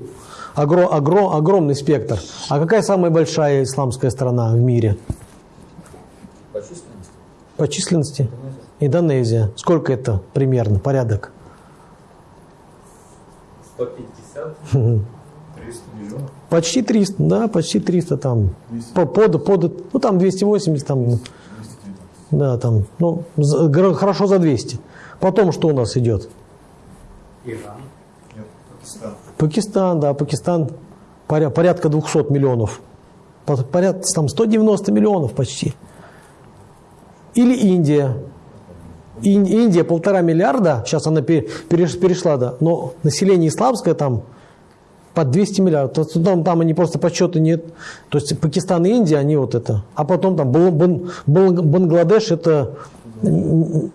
огром, огром, огромный спектр. А какая самая большая исламская страна в мире? По численности. По численности? Индонезия. Сколько это примерно, порядок? 150? 300 миллионов. Почти 300, да, почти 300 там. По- Под, под, ну там 280 там. Да, там, ну, за- хорошо за 200. Потом что у нас идет? Пакистан, да, Пакистан поря- порядка 200 миллионов. По- Порядка там 190 миллионов почти. Или Индия. Ин- Индия полтора миллиарда, сейчас она пе- переш- перешла, да, но население исламское там под 200 миллиардов. То Там, там они просто подсчета нет. То есть Пакистан и Индия, они вот это. А потом там Бан- Бал- Бангладеш это м,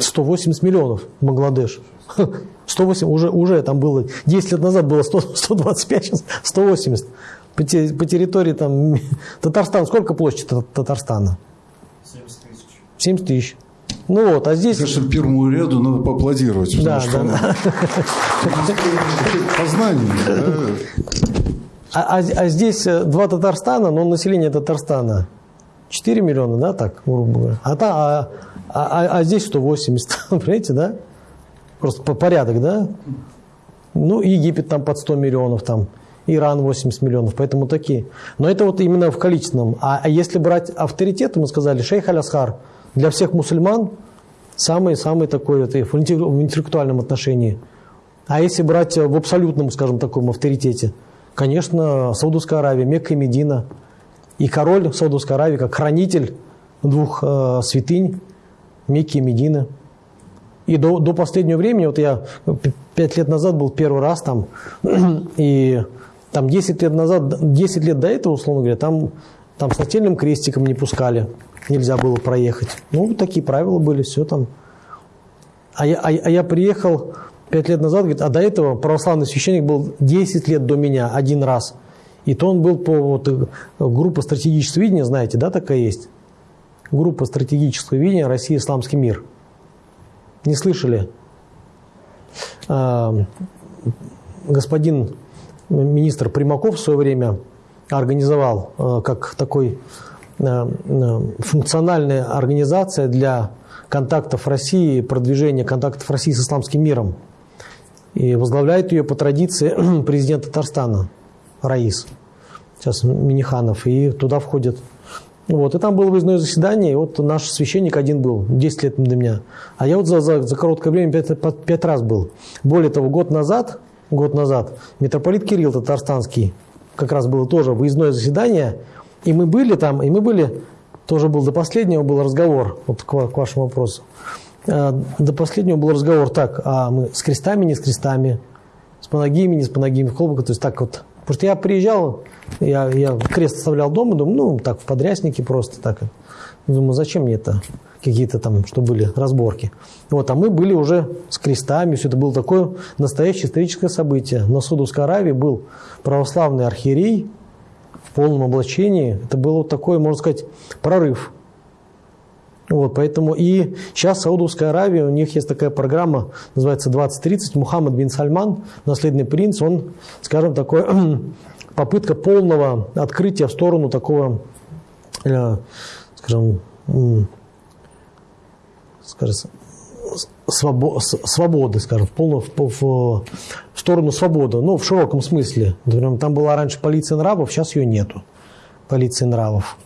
180 миллионов Бангладеш. 108 уже, уже там было, 10 лет назад было 100, 125, сейчас 180. По, те- по территории там Татарстан, сколько площадь Та- Татарстана? 70 тысяч. Ну вот, а здесь... Конечно, первому ряду надо поаплодировать, потому Да, что да, да. познание. да. А, а- а здесь э, два Татарстана, но население Татарстана 4 миллиона, да, так, грубо говоря. А, та, а, а- а здесь 180, понимаете, да? Просто по порядок, да? Ну, Египет там под 100 миллионов, там, Иран 80 миллионов, поэтому такие. Но это вот именно в количественном. А, а если брать авторитет, мы сказали, шейх Алясхар для всех мусульман самый-самый такой и в интеллек- в интеллектуальном отношении. А если брать в абсолютном, скажем, таком авторитете, конечно, Саудовская Аравия, Мекка и Медина. И король Саудовской Аравии, как хранитель двух э, святынь, Мекки и Медины. И до, до последнего времени, вот я пять лет назад был первый раз там, и там 10 лет назад, 10 лет до этого, условно говоря, там, там с нательным крестиком не пускали, нельзя было проехать. Ну, такие правила были, все там. А я, а, а я приехал 5 лет назад, говорит, а до этого православный священник был 10 лет до меня, один раз. И то он был по вот, э, группа стратегического видения, знаете, да, такая есть? Группа стратегического видения Россия Исламский мир. Не слышали? А, господин министр Примаков в свое время организовал э, как такой э, э, функциональная организация для контактов России, продвижения контактов России с исламским миром. И возглавляет ее по традиции президент Татарстана Раис, сейчас Миниханов, и туда входит. Вот, и там было выездное заседание, и вот наш священник один был, 10 лет до меня. А я вот за, за, за короткое время 5, пять раз был. Более того, год назад, год назад митрополит Кирилл Татарстанский, как раз было тоже выездное заседание, и мы были там, и мы были, тоже был до последнего был разговор, вот к, к вашему вопросу. Э, До последнего был разговор так, а мы с крестами, не с крестами, с панагиями, не с панагиями, в колбах, то есть так вот. Потому что я приезжал, я, я крест оставлял дома, думаю, ну, так, в подряснике просто так. Думаю, зачем мне это? Какие-то там, что были разборки. Вот, а мы были уже с крестами, все это было такое настоящее историческое событие. На Судовской Аравии был православный архиерей в полном облачении. Это был вот такой, можно сказать, прорыв. Вот, поэтому и сейчас Саудовская Аравия, у них есть такая программа, называется 2030. Мухаммад бин Сальман, наследный принц, он, скажем, такой попытка полного открытия в сторону такого, э, скажем, скажем, свобо- свободы, скажем, в, полную, в, в- в сторону свободы, ну, в широком смысле. Например, там была раньше полиция нравов, сейчас ее нету, полиции нравов.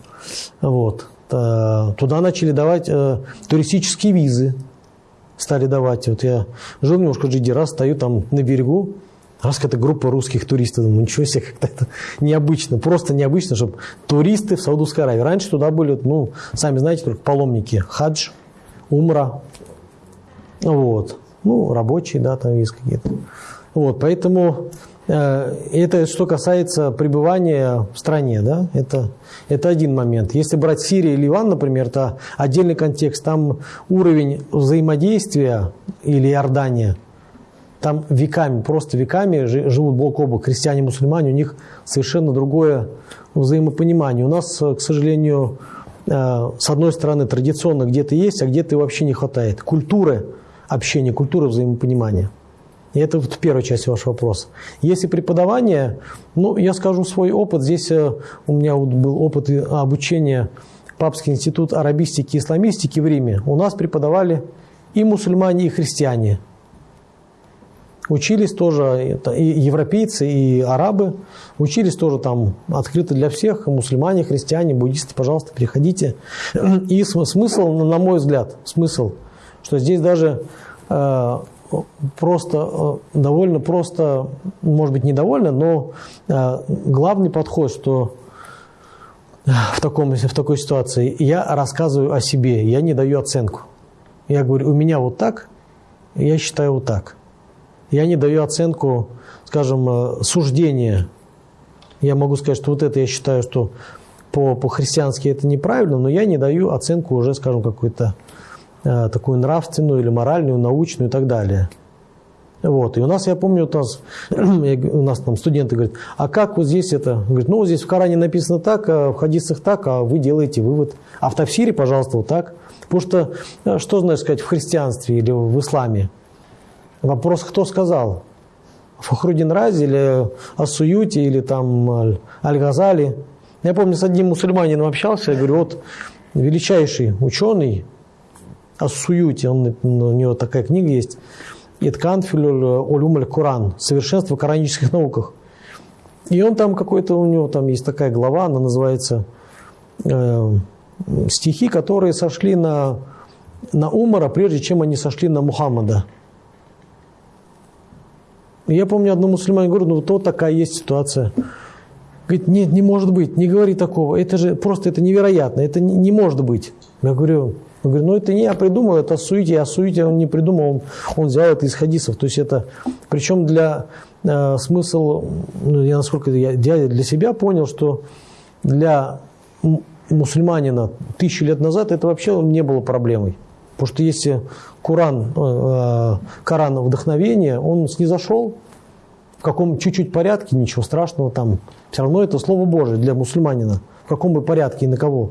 Вот. Туда начали давать э, туристические визы, стали давать. Вот я жил немножко в Джиде, раз стою там на берегу, раз какая-то группа русских туристов, думаю, ничего себе, как-то это необычно, просто необычно, чтобы туристы в Саудовской Аравии. Раньше туда были, ну, сами знаете, только паломники, хадж, умра, вот. Ну, рабочие, да, там есть какие-то. Вот, поэтому э, это что касается пребывания в стране, да, это, это один момент. Если брать Сирию и Ливан, например, это отдельный контекст, там уровень взаимодействия или Иордания, там веками, просто веками жи- живут бок о бок христиане и мусульмане, у них совершенно другое взаимопонимание. У нас, к сожалению, с одной стороны, традиционно где-то есть, а где-то вообще не хватает. Культуры общения, культуры взаимопонимания. И это вот первая часть вашего вопроса. Если преподавание, ну, я скажу свой опыт. Здесь э, у меня вот был опыт обучения Папский институт арабистики и исламистики в Риме. У нас преподавали и мусульмане, и христиане. Учились тоже это, и европейцы, и арабы, учились тоже там открыто для всех, мусульмане, христиане, буддисты, пожалуйста, переходите. И смысл, на мой взгляд, смысл, что здесь даже э, просто, э, довольно просто, может быть, недовольно, но э, главный подход, что в, таком, в такой ситуации я рассказываю о себе, я не даю оценку. Я говорю, у меня вот так, я считаю вот так. Я не даю оценку, скажем, э, суждения. Я могу сказать, что вот это я считаю, что по, по-христиански это неправильно, но я не даю оценку уже, скажем, какую-то э, такую нравственную или моральную, научную и так далее. Вот. И у нас, я помню, у нас, у нас там студенты говорят, а как вот здесь это? Говорит, ну, здесь в Коране написано так, а в хадисах так, а вы делаете вывод. А в Тавсире, пожалуйста, вот так. Потому что, э, что знаешь сказать, в христианстве или в исламе? Вопрос, кто сказал? Фахрудин Рази или Асуюти или там Аль-Газали. Я помню, с одним мусульманином общался, я говорю, вот величайший ученый Асуюти, он, у него такая книга есть, Итканфилюль Олюмаль Куран, совершенство в коранических науках. И он там какой-то, у него там есть такая глава, она называется э, стихи, которые сошли на, на Умара, прежде чем они сошли на Мухаммада. Я помню, одному мусульмане говорю, ну вот такая есть ситуация. Говорит, нет, не может быть, не говори такого. Это же просто это невероятно, это не, не может быть. Я говорю, я говорю, ну это не я придумал, это суете, а суете он не придумал, он, он взял это из хадисов. То есть это, причем для э, смысл, ну, я насколько я, я для себя понял, что для мусульманина тысячу лет назад это вообще не было проблемой. Потому что если Куран, э, э, Коран вдохновение, он снизошел в каком чуть-чуть порядке, ничего страшного там. Все равно это Слово Божие для мусульманина. В каком бы порядке и на кого.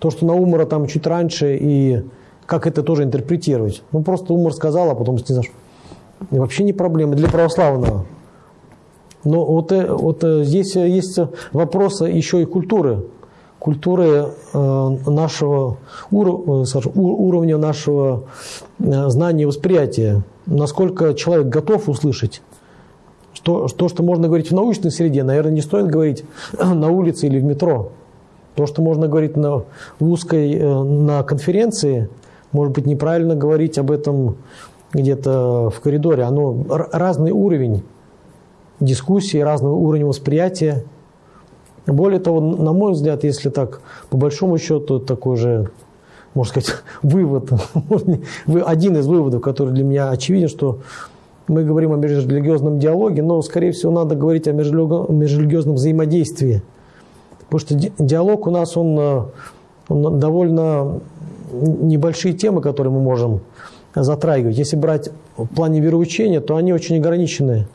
То, что на Умара там чуть раньше и как это тоже интерпретировать. Ну, просто Умар сказал, а потом снизошел. И вообще не проблема для православного. Но вот, э, вот здесь есть вопрос еще и культуры культуры э, нашего э, уровня нашего э, знания и восприятия. Насколько человек готов услышать то, то, что можно говорить в научной среде, наверное, не стоит говорить на улице или в метро. То, что можно говорить на, узкой, на конференции, может быть, неправильно говорить об этом где-то в коридоре. Оно разный уровень дискуссии, разный уровень восприятия – более того, на мой взгляд, если так, по большому счету, такой же, можно сказать, вывод, один из выводов, который для меня очевиден, что мы говорим о межрелигиозном диалоге, но, скорее всего, надо говорить о межрелигиозном взаимодействии. Потому что диалог у нас, он, э, он довольно небольшие темы, которые мы можем затрагивать. Если брать в плане вероучения, то они очень ограничены.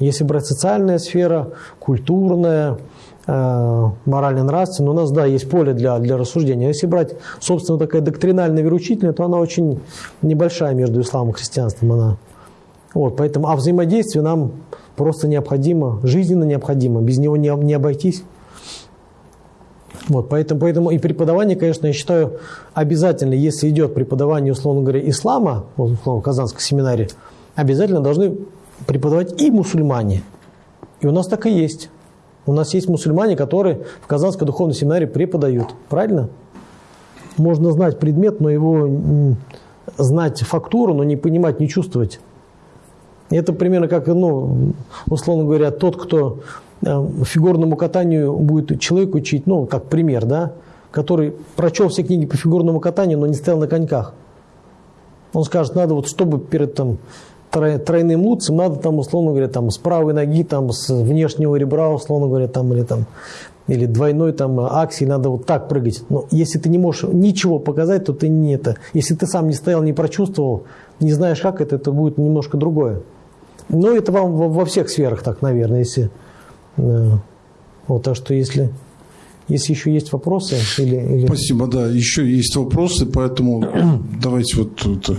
Если брать социальная сфера, культурная, э, морально-нравственная, у нас, да, есть поле для, для рассуждения. Если брать, собственно, такая доктринальная вероучительная, то она очень небольшая между исламом и христианством. Она. Вот, поэтому, а взаимодействие нам просто необходимо, жизненно необходимо, без него не, не обойтись. Вот, поэтому, поэтому и преподавание, конечно, я считаю обязательно, если идет преподавание, условно говоря, ислама, условно, в Казанской семинаре, обязательно должны преподавать и мусульмане. И у нас так и есть. У нас есть мусульмане, которые в Казанской духовной семинаре преподают. Правильно? Можно знать предмет, но его знать фактуру, но не понимать, не чувствовать. Это примерно как, ну, условно говоря, тот, кто э, фигурному катанию будет человек учить, ну, как пример, да, который прочел все книги по фигурному катанию, но не стоял на коньках. Он скажет, надо вот, чтобы перед там, тройным луцем надо там, условно говоря, там, с правой ноги, там, с внешнего ребра, условно говоря, там, или там, или двойной там аксии, надо вот так прыгать. Но если ты не можешь ничего показать, то ты не это. Если ты сам не стоял, не прочувствовал, не знаешь как это, это будет немножко другое. Но это вам во, во всех сферах так, наверное, если... Э, вот, так что если... Если еще есть вопросы или, или... Спасибо, да, еще есть вопросы, поэтому давайте вот это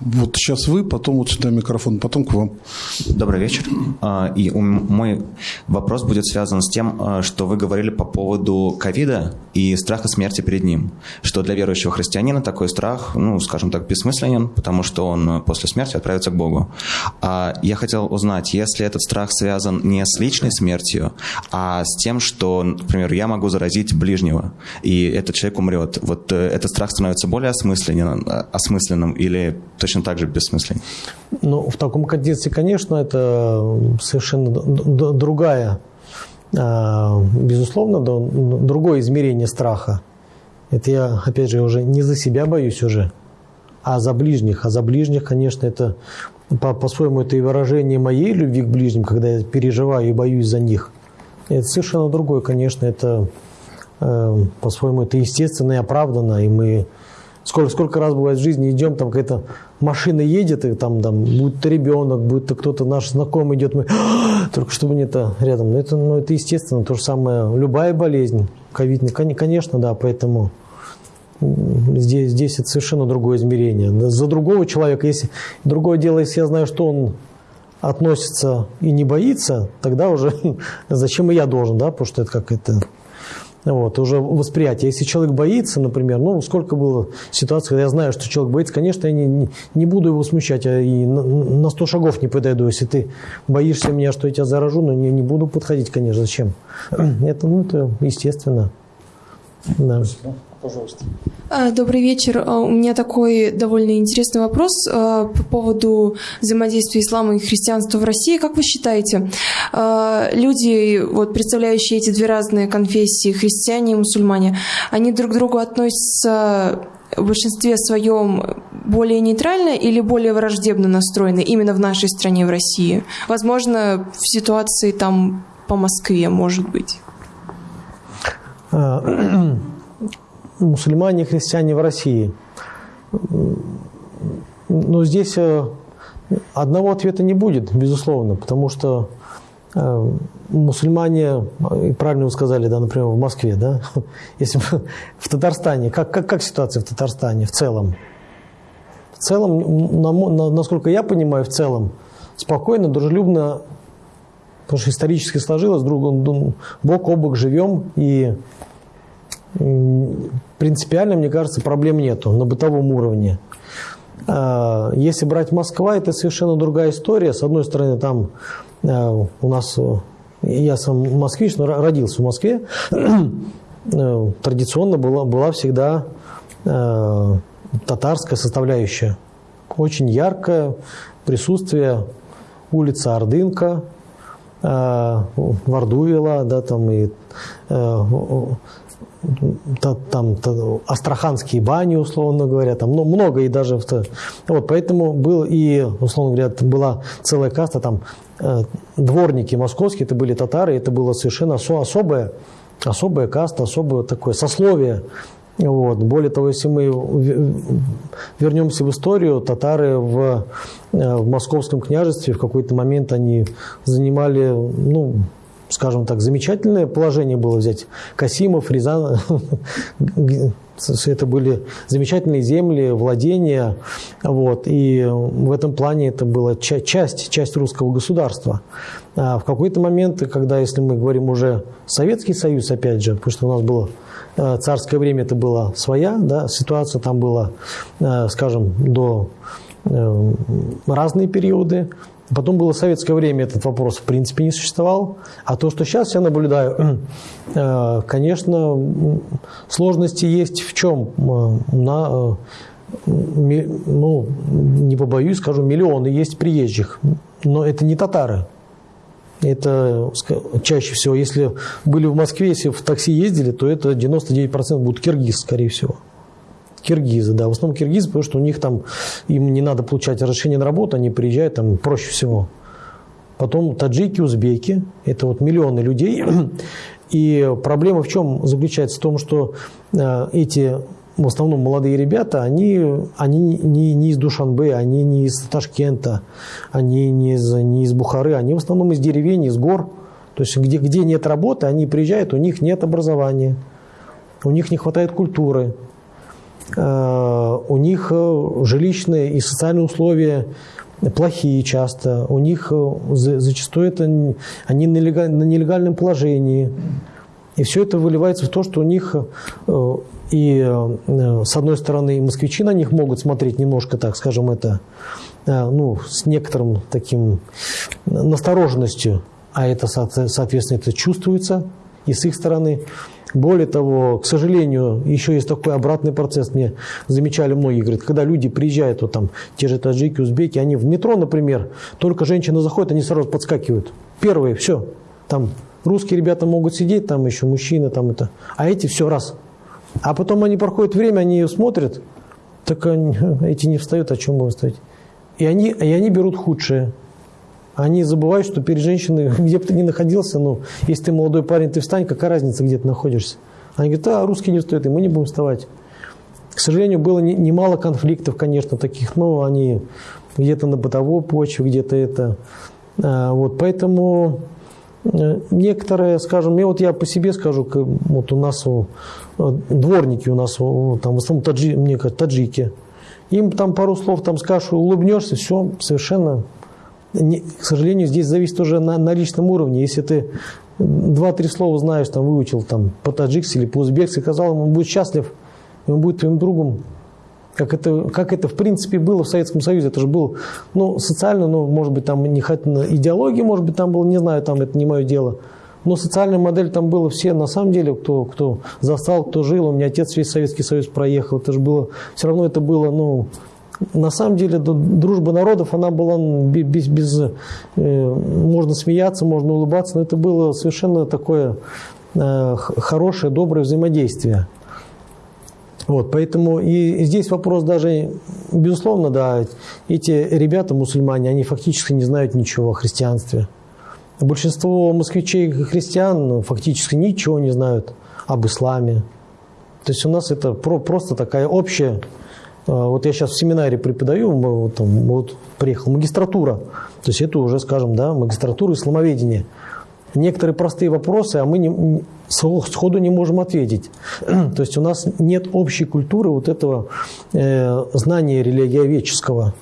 Вот сейчас вы, потом вот сюда микрофон, потом к вам. Добрый вечер. А, и мой вопрос будет связан с тем, а, что вы говорили по поводу ковида и страха смерти перед ним. Что для верующего христианина такой страх, ну, скажем так, бессмысленен, потому что он после смерти отправится к Богу. А я хотел узнать, если этот страх связан не с личной смертью, а с тем, что, например, я могу заразить ближнего, и этот человек умрет, вот э, этот страх становится более осмысленным, осмысленным или точно так же бессмыслен. Ну, в таком контексте, конечно, это совершенно другая, а, безусловно, другое измерение страха. Это я, опять же, уже не за себя боюсь уже, а за ближних. А за ближних, конечно, это по-своему это и выражение моей любви к ближним, когда я переживаю и боюсь за них. Это совершенно другое, конечно, это э, по-своему это естественно и оправданно, и мы Сколько, сколько раз бывает в жизни идем, там какая-то машина едет, и там, там будет ребенок, будет то кто-то наш знакомый идет, мы только чтобы не это рядом. Но это, ну, это естественно, то же самое. Любая болезнь, ковид, конечно, да, поэтому здесь, здесь это совершенно другое измерение. За другого человека, если другое дело, если я знаю, что он относится и не боится, тогда уже зачем и я должен, да, потому что это как это вот, уже восприятие. Если человек боится, например, ну, сколько было ситуаций, когда я знаю, что человек боится, конечно, я не, не буду его смущать, а и на, на 100 шагов не подойду. Если ты боишься меня, что я тебя заражу, но не, не буду подходить, конечно, зачем? Это, ну, это естественно. Да. Пожалуйста. А, добрый вечер. А, у меня такой довольно интересный вопрос а, по поводу взаимодействия ислама и христианства в России. Как вы считаете, люди, вот, представляющие эти две разные конфессии, христиане и мусульмане, они друг к другу относятся в большинстве своем более нейтрально или более враждебно настроены именно в нашей стране, в России? Возможно, в ситуации там по Москве, может быть мусульмане и христиане в России. Но здесь э, одного ответа не будет, безусловно, потому что э, мусульмане, правильно вы сказали, да, например, в Москве, да, если в Татарстане, как, как, как ситуация в Татарстане в целом? В целом, насколько я понимаю, в целом, спокойно, дружелюбно, потому что исторически сложилось, друг, бок о бок живем, и принципиально, мне кажется, проблем нету на бытовом уровне. А, если брать Москва, это совершенно другая история. С одной стороны, там а, у нас, я сам москвич, но родился в Москве, э, традиционно была, была всегда а, татарская составляющая. Очень яркое присутствие улица Ордынка, Вардувила, да, там и э, там астраханские бани, условно говоря, там ну, много и даже вот поэтому был и условно говоря была целая каста там э, дворники московские, это были татары, это было совершенно особое особая каста, особое такое сословие. Вот. Более того, если мы вернемся в историю, татары в, э, в московском княжестве в какой-то момент они занимали ну, скажем так, замечательное положение было взять. Касимов, Рязан, это были замечательные земли, владения, вот, и в этом плане это была часть, часть русского государства. А в какой-то момент, когда, если мы говорим уже Советский Союз, опять же, потому что у нас было царское время, это была своя да, ситуация, там было, э, скажем, до э, разные периоды, Потом было советское время, этот вопрос в принципе не существовал. А то, что сейчас я наблюдаю, э, конечно, сложности есть в чем? Э, на, э, ну, не побоюсь, скажу, миллионы есть приезжих. Но это не татары. Это чаще всего, если были в Москве, если в такси ездили, то это 99% будут киргиз, скорее всего. Киргизы, да, в основном киргизы, потому что у них там, им не надо получать разрешение на работу, они приезжают там проще всего. Потом таджики, узбеки, это вот миллионы людей. И проблема в чем заключается? В том, что э, эти в основном молодые ребята, они, они не, не из Душанбе, они не из Ташкента, они не из, не из Бухары, они в основном из деревень, из гор. То есть где, где нет работы, они приезжают, у них нет образования, у них не хватает культуры, у них жилищные и социальные условия плохие часто, у них зачастую это они на нелегальном положении. И все это выливается в то, что у них и с одной стороны москвичи на них могут смотреть немножко, так скажем, это ну, с некоторым таким настороженностью, а это, соответственно, это чувствуется и с их стороны. Более того, к сожалению, еще есть такой обратный процесс. Мне замечали многие, говорят, когда люди приезжают, вот там, те же таджики, узбеки, они в метро, например, только женщина заходит, они сразу подскакивают. Первые, все, там русские ребята могут сидеть, там еще мужчины, там это, а эти все раз. А потом они проходят время, они ее смотрят, так они, эти не встают, о чем будем стоять. И они, и они берут худшее. Они забывают, что перед женщиной, где бы ты ни находился, ну, если ты молодой парень, ты встань, какая разница, где ты находишься. Они говорят, а, русские не встают, и мы не будем вставать. К сожалению, было немало конфликтов, конечно, таких, но они где-то на бытовой почве, где-то это. А, вот, поэтому некоторые, скажем, я вот я по себе скажу, вот у нас э, дворники у нас, там в основном таджи, мне кажется, таджики, им там пару слов там скажешь, улыбнешься, все совершенно не, к сожалению, здесь зависит уже на, на личном уровне. Если ты два-три слова знаешь, там выучил там по-таджикски или по-узбекски, сказал ему, он будет счастлив, он будет твоим другом. Как это, как это в принципе было в Советском Союзе. Это же был, ну, социально, ну, может быть, там не идеология, может быть, там было, не знаю, там это не мое дело. Но социальная модель там было все, на самом деле, кто, кто застал, кто жил. У меня отец весь Советский Союз проехал. Это же было, все равно это было, ну, на самом деле дружба народов, она была без, без э, можно смеяться, можно улыбаться, но это было совершенно такое э, хорошее, доброе взаимодействие. Вот, поэтому и здесь вопрос даже, безусловно, да, эти ребята, мусульмане, они фактически не знают ничего о христианстве. Большинство москвичей христиан фактически ничего не знают об исламе. То есть у нас это про, просто такая общая а, вот я сейчас в семинаре преподаю, вот, там, вот приехал магистратура, то есть это уже, скажем, да, магистратура исламоведения. Некоторые простые вопросы, а мы не, сходу не можем ответить. То есть у нас нет общей культуры вот этого э, знания религиоведческого.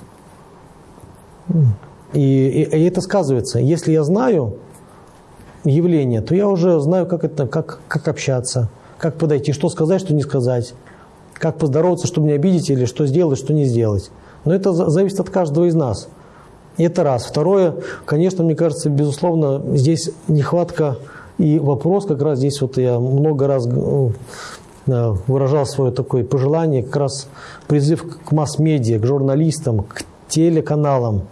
И, и, и это сказывается. Если я знаю явление, то я уже знаю, как, это, как, как общаться, как подойти, что сказать, что не сказать как поздороваться, чтобы не обидеть, или что сделать, что не сделать. Но это зависит от каждого из нас. Это раз. Второе, конечно, мне кажется, безусловно, здесь нехватка и вопрос, как раз здесь вот я много раз э, выражал свое такое пожелание, как раз призыв к масс-медиа, к журналистам, к телеканалам,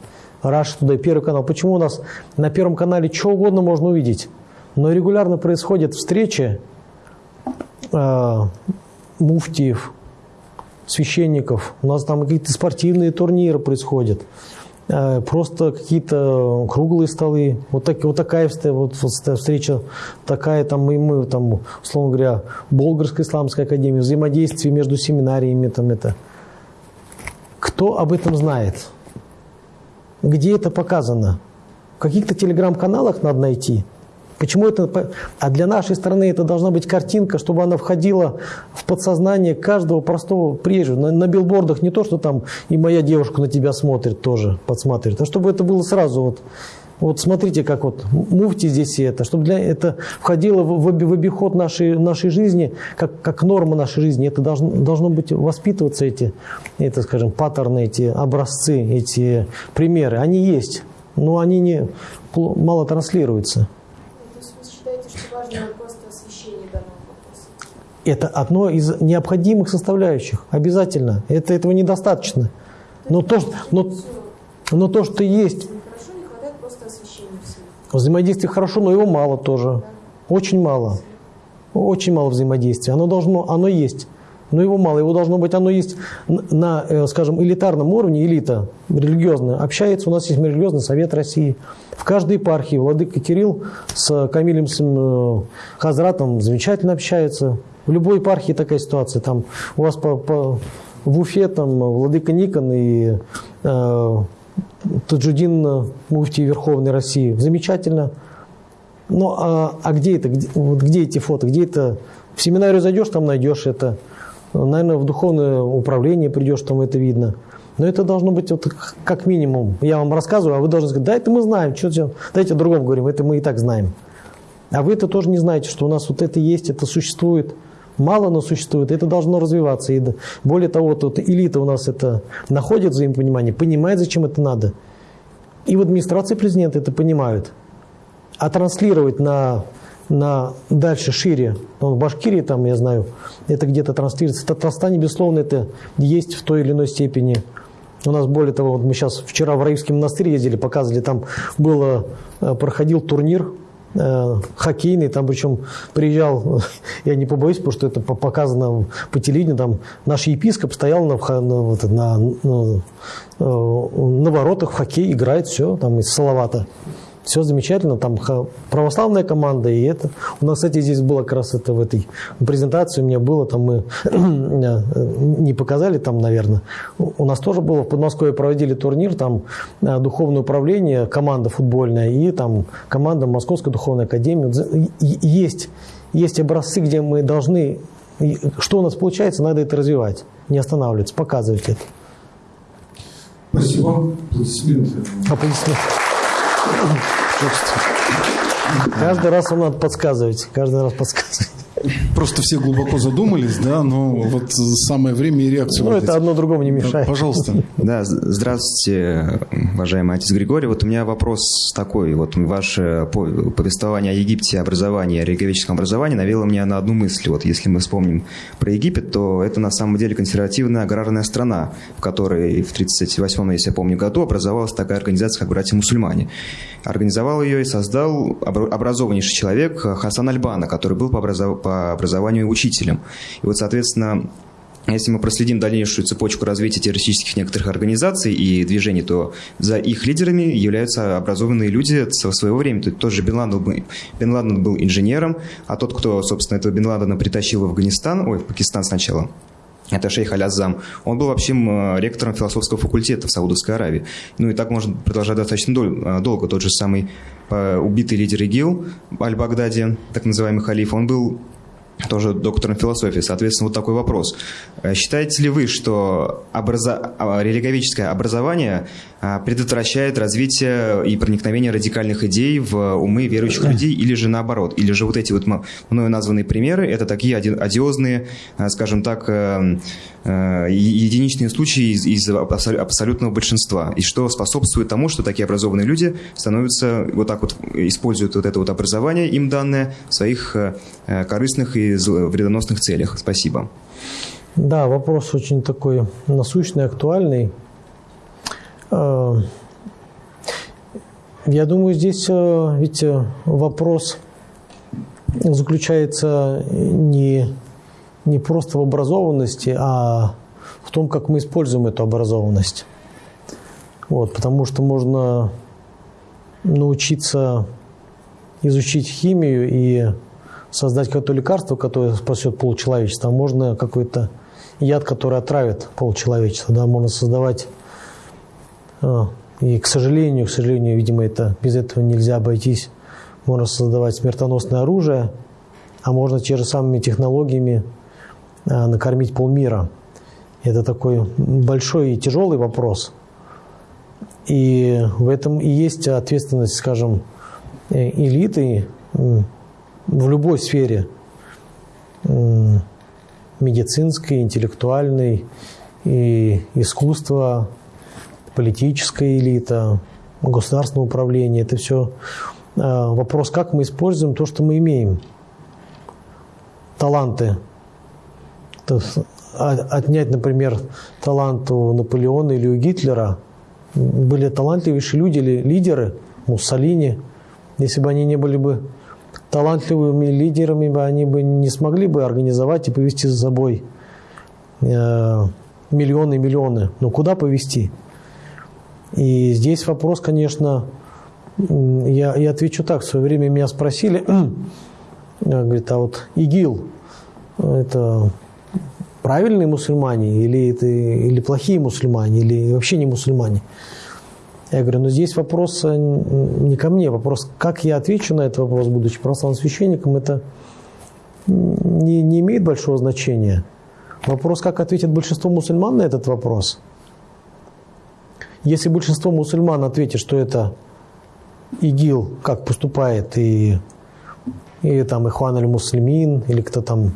Rush Today, Первый канал. Почему у нас на Первом канале что угодно можно увидеть, но регулярно происходят встречи э, муфтиев, священников. У нас там какие-то спортивные турниры происходят. Э, просто какие-то круглые столы. Вот, так, вот такая вот, встреча, такая там мы, мы там, условно говоря, Болгарская исламская академия, взаимодействие между семинариями там это. Кто об этом знает? Где это показано? В каких-то телеграм-каналах надо найти – Почему это? А для нашей страны это должна быть картинка, чтобы она входила в подсознание каждого простого приезжего. На, на билбордах не то, что там и моя девушка на тебя смотрит тоже, подсматривает, а чтобы это было сразу вот. Вот смотрите, как вот муфти здесь и это, чтобы для, это входило в, в, в обиход нашей, нашей жизни, как, как норма нашей жизни. Это должно, должно быть воспитываться эти, это, скажем, паттерны, эти образцы, эти примеры. Они есть, но они не, мало транслируются. Это одно из необходимых составляющих, обязательно. Это, этого недостаточно. Но то, что, но, но то, что есть... Взаимодействие хорошо, но его мало тоже. Очень мало. Очень мало взаимодействия. Оно должно, оно есть. Но его мало, его должно быть, оно есть на, э, скажем, элитарном уровне, элита религиозная. Общается, у нас есть религиозный совет России. В каждой епархии Владыка Кирилл с Камилем с э, Хазратом замечательно общается. В любой епархии такая ситуация. Там у вас по, по, в Уфе там Владыка Никон и э, Таджудин Муфтий Верховной России. Замечательно. Ну, а, а где это? Где, вот где эти фото? Где это? В семинарию зайдешь, там найдешь это. Наверное, в духовное управление придешь, там это видно. Но это должно быть вот как минимум. Я вам рассказываю, а вы должны сказать, да, это мы знаем, что делать. Давайте о другом говорим, это мы и так знаем. А вы это тоже не знаете, что у нас вот это есть, это существует. Мало, но существует. Это должно развиваться. И более того, вот элита у нас это находит взаимопонимание, понимает, зачем это надо. И в администрации президента это понимают. А транслировать на, на дальше, шире, ну, в Башкирии, там, я знаю, это где-то транслируется. Татарстане, безусловно, это есть в той или иной степени. У нас, более того, вот мы сейчас вчера в Раивский монастырь ездили, показывали, там было, э, проходил турнир Э, хоккейный, там причем приезжал, я не побоюсь, потому что это показано по телевидению, там наш епископ стоял на, на, на, на, э, на воротах в хоккей, играет, все, там из Салавата. Все замечательно, там православная команда, и это. У нас, кстати, здесь было как раз это в этой презентации, у меня было, там мы не показали там, наверное. У нас тоже было, в Подмосковье проводили турнир, там э, духовное управление, команда футбольная и там команда Московской духовной академии. Есть, есть образцы, где мы должны, что у нас получается, надо это развивать, не останавливаться, показывать это. Спасибо. Аплодисменты. Аплодисменты. Каждый раз вам надо подсказывать. Каждый раз подсказывать. Просто все глубоко задумались, да, но вот самое время и реакцию. Ну, это одно другому не мешает. Да, пожалуйста. Да, здравствуйте, уважаемый отец Григорий. Вот у меня вопрос такой. Вот ваше повествование о Египте, образовании, о религиоведческом образовании навело меня на одну мысль. Вот если мы вспомним про Египет, то это на самом деле консервативная аграрная страна, в которой в 1938, если я помню, году образовалась такая организация, как «Братья-мусульмане». Организовал ее и создал образованнейший человек Хасан Альбана, который был по, образов... по образованию учителем. И вот, соответственно, если мы проследим дальнейшую цепочку развития террористических некоторых организаций и движений, то за их лидерами являются образованные люди со своего времени. То есть тот же Бен Ладен, был, Бен Ладен был инженером, а тот, кто, собственно, этого Бен Ладена притащил в Афганистан, ой, в Пакистан сначала, это шейх Алязам. Он был вообще ректором философского факультета в Саудовской Аравии. Ну и так можно продолжать достаточно э, долго. Тот же самый э, убитый лидер ИГИЛ, Аль-Багдади, так называемый халиф, он был тоже доктором философии. Соответственно, вот такой вопрос. Э, считаете ли вы, что образа... А, религовическое образование предотвращает развитие и проникновение радикальных идей в умы верующих людей, или же наоборот? Или же вот эти вот мною названные примеры, это такие одиозные, а, скажем так, э, э, единичные случаи из, из абсолютного большинства, и что способствует тому, что такие образованные люди становятся, вот так вот используют вот это вот образование, им данное, в своих корыстных и вредоносных целях. Спасибо. Да, вопрос очень такой насущный, актуальный. Э, я думаю, здесь э, ведь вопрос заключается не, не просто в образованности, а в том, как мы используем эту образованность. Вот, потому что можно научиться изучить химию и создать какое-то лекарство, которое спасет полчеловечества, а можно какой-то яд, который отравит полчеловечества. Да, можно создавать и, к сожалению, к сожалению, видимо, это, без этого нельзя обойтись. Можно создавать смертоносное оружие, а можно те же самыми технологиями а, накормить полмира. Это такой большой и тяжелый вопрос. И в этом и есть ответственность, скажем, э, элиты в любой сфере медицинской, интеллектуальной, и искусства, политическая элита, государственное управление. Это все а, вопрос, как мы используем то, что мы имеем. Таланты. А, отнять, например, талант у Наполеона или у Гитлера. Были талантливейшие люди или лидеры, Муссолини. Если бы они не были бы талантливыми лидерами, они бы не смогли бы организовать и повести за собой э, миллионы и миллионы. Но куда повести? И здесь вопрос, конечно, я, я отвечу так. В свое время меня спросили, говорит, а вот ИГИЛ, это правильные мусульмане или, это, или плохие мусульмане, или вообще не мусульмане? Я говорю, ну здесь вопрос э, не ко мне, вопрос, как я отвечу на этот вопрос, будучи православным священником, это не, не имеет большого значения. Вопрос, как ответит большинство мусульман на этот вопрос. Если большинство мусульман ответит, что это ИГИЛ, как поступает, и, и там Ихван аль-Муслимин, или кто там,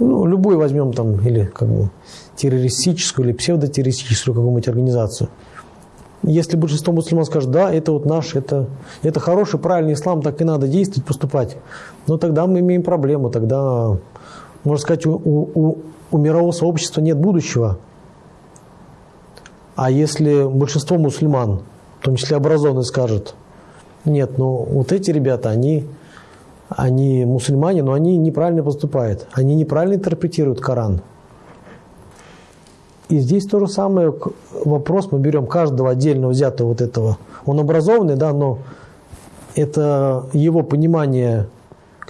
ну, любой возьмем там, или как бы террористическую, или псевдотеррористическую какую-нибудь организацию. Если большинство мусульман скажет, да, это вот наш, это, это хороший, правильный ислам, так и надо действовать, поступать, ну тогда мы имеем проблему, тогда, можно сказать, у, у, у мирового сообщества нет будущего. А если большинство мусульман, в том числе образованные, скажут, нет, ну вот эти ребята, они, они мусульмане, но они неправильно поступают, они неправильно интерпретируют Коран. И здесь то же самое вопрос, мы берем каждого отдельно взятого вот этого. Он образованный, да, но это его понимание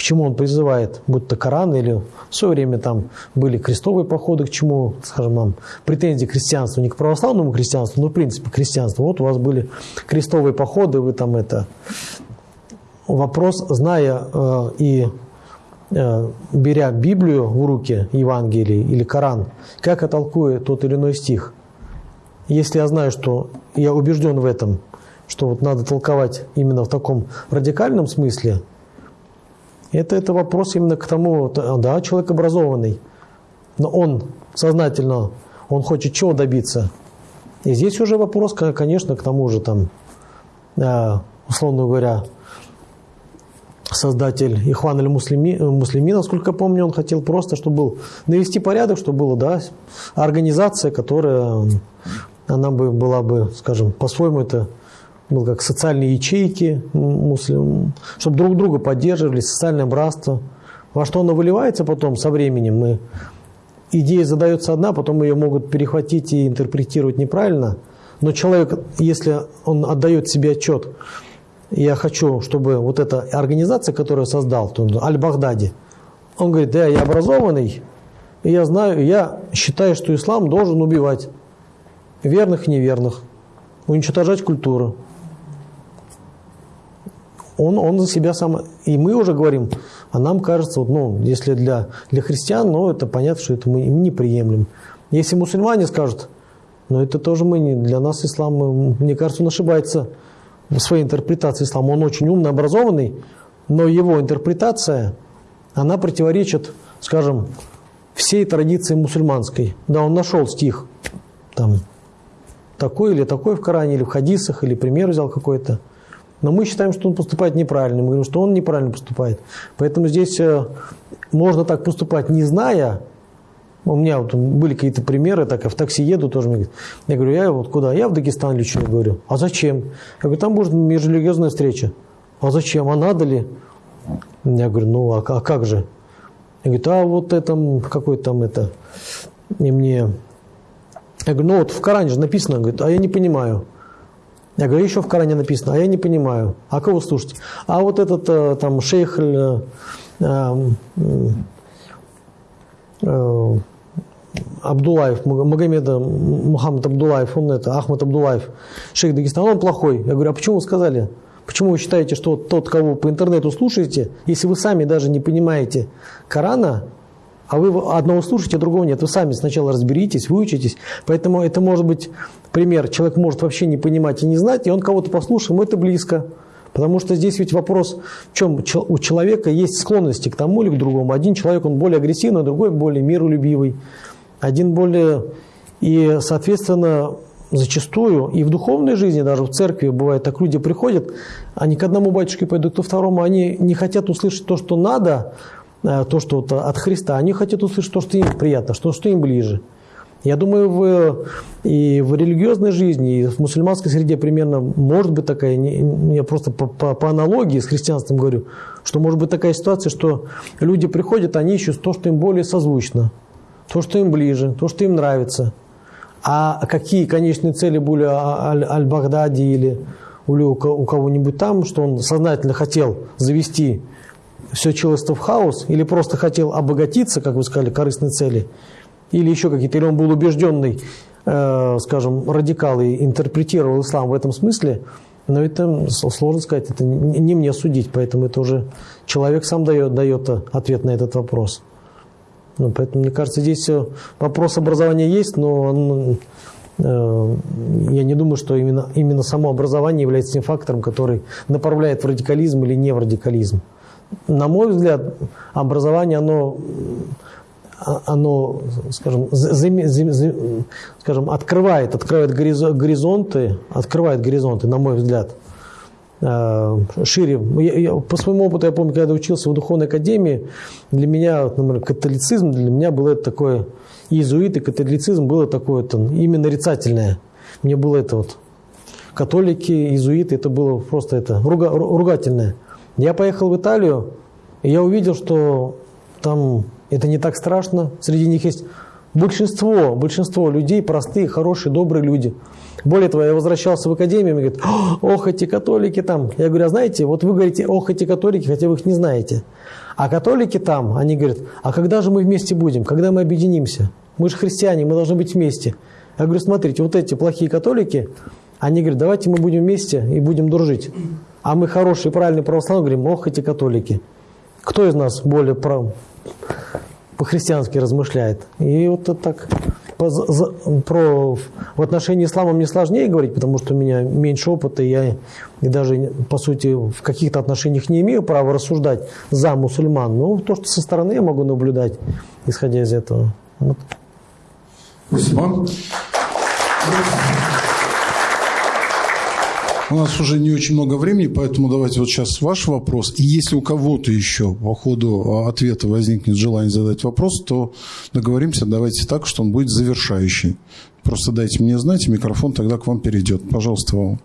к чему он призывает, будь то Коран или в свое время там были крестовые походы, к чему, скажем, нам претензии к христианству, не к православному христианству, но в принципе к христианству. Вот у вас были крестовые походы, вы там это... Вопрос, зная э, и э, беря Библию в руки, Евангелие или Коран, как я толкую тот или иной стих? Если я знаю, что я убежден в этом, что вот надо толковать именно в таком радикальном смысле, это, это вопрос именно к тому, да, человек образованный, но он сознательно, он хочет чего добиться. И здесь уже вопрос, конечно, к тому же, там, э, условно говоря, создатель Ихван или Муслими, Муслими, насколько помню, он хотел просто, чтобы был навести порядок, чтобы была да, организация, которая она бы была бы, скажем, по-своему это был как социальные ячейки, муслим, чтобы друг друга поддерживали, социальное братство. Во что оно выливается потом со временем, мы идея задается одна, потом ее могут перехватить и интерпретировать неправильно. Но человек, если он отдает себе отчет, я хочу, чтобы вот эта организация, которую я создал, Аль-Багдади, он говорит, да, я образованный, я знаю, я считаю, что ислам должен убивать верных и неверных, уничтожать культуру он, он за себя сам... И мы уже говорим, а нам кажется, вот, ну, если для, для христиан, ну, это понятно, что это мы им не приемлем. Если мусульмане скажут, ну, это тоже мы не... Для нас ислам, мне кажется, он ошибается в своей интерпретации ислама. Он очень умный, образованный, но его интерпретация, она противоречит, скажем, всей традиции мусульманской. Да, он нашел стих, там, такой или такой в Коране, или в хадисах, или пример взял какой-то. Но мы считаем, что он поступает неправильно. Мы говорим, что он неправильно поступает. Поэтому здесь э, можно так поступать, не зная. У меня вот были какие-то примеры, так я в такси еду тоже. Мне говорят, я говорю, я вот куда? Я в Дагестан лечу. Я говорю, а зачем? Я говорю, там будет межрелигиозная встреча. А зачем? А надо ли? Я говорю, ну а, а как же? Я говорю, а вот это, какой там это, и мне... Я говорю, ну вот в Коране же написано, говорит, а я не понимаю. Я говорю, еще в Коране написано, а я не понимаю. А кого слушать? А вот этот э, там шейх э, э, э, Абдулаев, Магомеда Мухаммад Абдулаев, он это, Ахмад Абдулаев, шейх Дагестана, он плохой. Я говорю, а почему вы сказали? Почему вы считаете, что тот, кого по интернету слушаете, если вы сами даже не понимаете Корана, а вы одного слушаете, а другого нет. Вы сами сначала разберитесь, выучитесь. Поэтому это может быть пример. Человек может вообще не понимать и не знать, и он кого-то послушал, ему это близко. Потому что здесь ведь вопрос, в чем у человека есть склонности к тому или к другому. Один человек, он более агрессивный, другой более миролюбивый. Один более... И, соответственно, зачастую и в духовной жизни, даже в церкви бывает так, люди приходят, они к одному батюшке пойдут, ко второму, они не хотят услышать то, что надо, Э, то, что от Христа, они хотят услышать то, что им приятно, что, что им ближе. Я думаю, в, и в религиозной жизни, и в мусульманской среде примерно может быть такая, я просто по, по, по аналогии с христианством говорю, что может быть такая ситуация, что люди приходят, они ищут то, что им более созвучно, то, что им ближе, то, что им нравится. А какие конечные цели были Аль-Багдади или у кого-нибудь там, что он сознательно хотел завести все человечество в хаос, или просто хотел обогатиться, как вы сказали, корыстной цели, или еще какие-то, или он был убежденный, э, скажем, радикал и интерпретировал ислам в этом смысле, но это сложно сказать, это не мне судить, поэтому это уже человек сам дает, дает ответ на этот вопрос. Ну, поэтому, мне кажется, здесь вопрос образования есть, но он, э, я не думаю, что именно, именно само образование является тем фактором, который направляет в радикализм или не в радикализм. На мой взгляд, образование, оно оно, скажем, зам, зам, зам, скажем, открывает, открывает горизонты, открывает горизонты, на мой взгляд, э, шире. Я, я, по своему опыту, я помню, когда учился в духовной академии, для меня, например, католицизм, для меня было это такое, иезуит и католицизм было такое -то, именно нарицательное. Мне было это вот, католики, иезуиты, это было просто это, руга, ругательное. Я поехал в Италию, и я увидел, что там это не так страшно. Среди них есть большинство, большинство людей простые, хорошие, добрые люди. Более того, я возвращался в академию, и говорят, ох, эти католики там. Я говорю, а знаете, вот вы говорите, ох, эти католики, хотя вы их не знаете. А католики там, они говорят, а когда же мы вместе будем, когда мы объединимся? Мы же христиане, мы должны быть вместе. Я говорю, смотрите, вот эти плохие католики, они говорят, давайте мы будем вместе и будем дружить. А мы хорошие, правильные православные говорим, ох, эти католики. Кто из нас более прав по-христиански размышляет. И вот это так по, за, про, в отношении ислама мне сложнее говорить, потому что у меня меньше опыта, и я и даже, по сути, в каких-то отношениях не имею права рассуждать за мусульман. Но то, что со стороны я могу наблюдать, исходя из этого. Вот. Спасибо. У нас уже не очень много времени, поэтому давайте вот сейчас ваш вопрос. И если у кого-то еще по ходу ответа возникнет желание задать вопрос, то договоримся, давайте так, что он будет завершающий. Просто дайте мне знать, и микрофон тогда к вам перейдет. Пожалуйста, вам.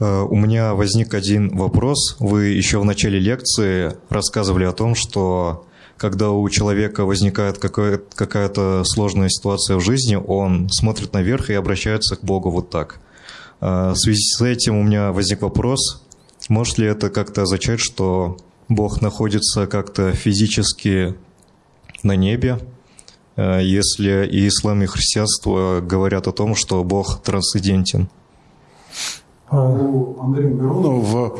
Э, у меня возник один вопрос. Вы еще в начале лекции рассказывали о том, что когда у человека возникает какая-то сложная ситуация в жизни, он смотрит наверх и обращается к Богу вот так – а, в связи с этим у меня возник вопрос, может ли это как-то означать, что Бог находится как-то физически на небе, а, если и ислам, и христианство говорят о том, что Бог трансцендентен? А у Андрея Миронова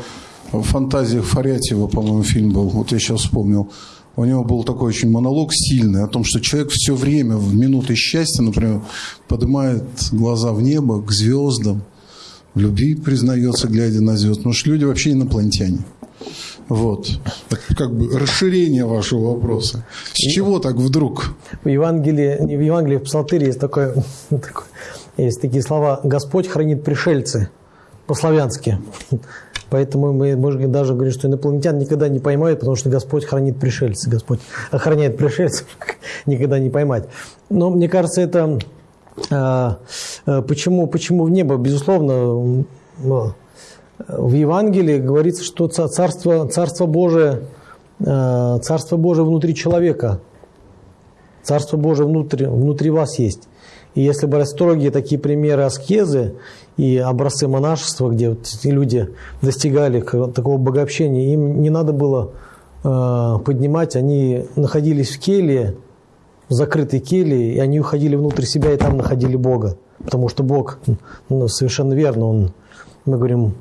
в фантазиях Фарятьева, по-моему, фильм был, вот я сейчас вспомнил, у него был такой очень монолог сильный о том, что человек все время в минуты счастья, например, поднимает глаза в небо к звездам, в любви признается, глядя на звезд. Потому что люди вообще инопланетяне. Вот. Это как бы расширение вашего вопроса. С чего так вдруг? В Евангелии, не в Евангелии, в Псалтыре есть, такое, такое, есть такие слова «Господь хранит пришельцы» по-славянски. Поэтому мы можем даже говорить, что инопланетян никогда не поймают, потому что Господь хранит пришельцы. Господь охраняет пришельцев, никогда не поймать. Но мне кажется, это а, а, почему, почему в небо? Безусловно, в Евангелии говорится, что Царство, Царство Божие, а, Царство Божие внутри человека. Царство Божие внутри, внутри вас есть. И если брать строгие такие примеры аскезы и образцы монашества, где вот люди достигали такого богообщения, им не надо было поднимать, они находились в келье, в закрытой келье, и они уходили внутрь себя и там находили Бога. Потому что Бог, ну, совершенно верно, Он, мы говорим,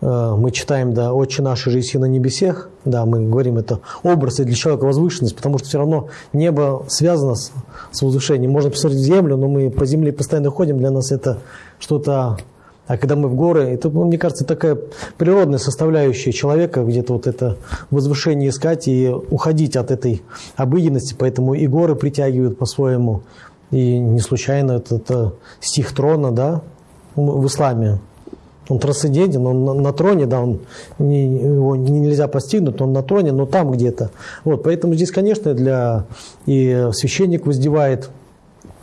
э, мы читаем, да, «Отче наш, же на небесех», да, мы говорим, это образ и для человека возвышенность, потому что все равно небо связано с, с возвышением. Можно посмотреть землю, но мы по земле постоянно ходим, для нас это что-то а когда мы в горы, это, мне кажется, такая природная составляющая человека, где-то вот это возвышение искать и уходить от этой обыденности, поэтому и горы притягивают по-своему. И не случайно это, это стих трона, да, в исламе. Он трансцендентен, он на, на троне, да, он не, его нельзя постигнуть, он на троне, но там где-то. Вот, поэтому здесь, конечно, для и священник воздевает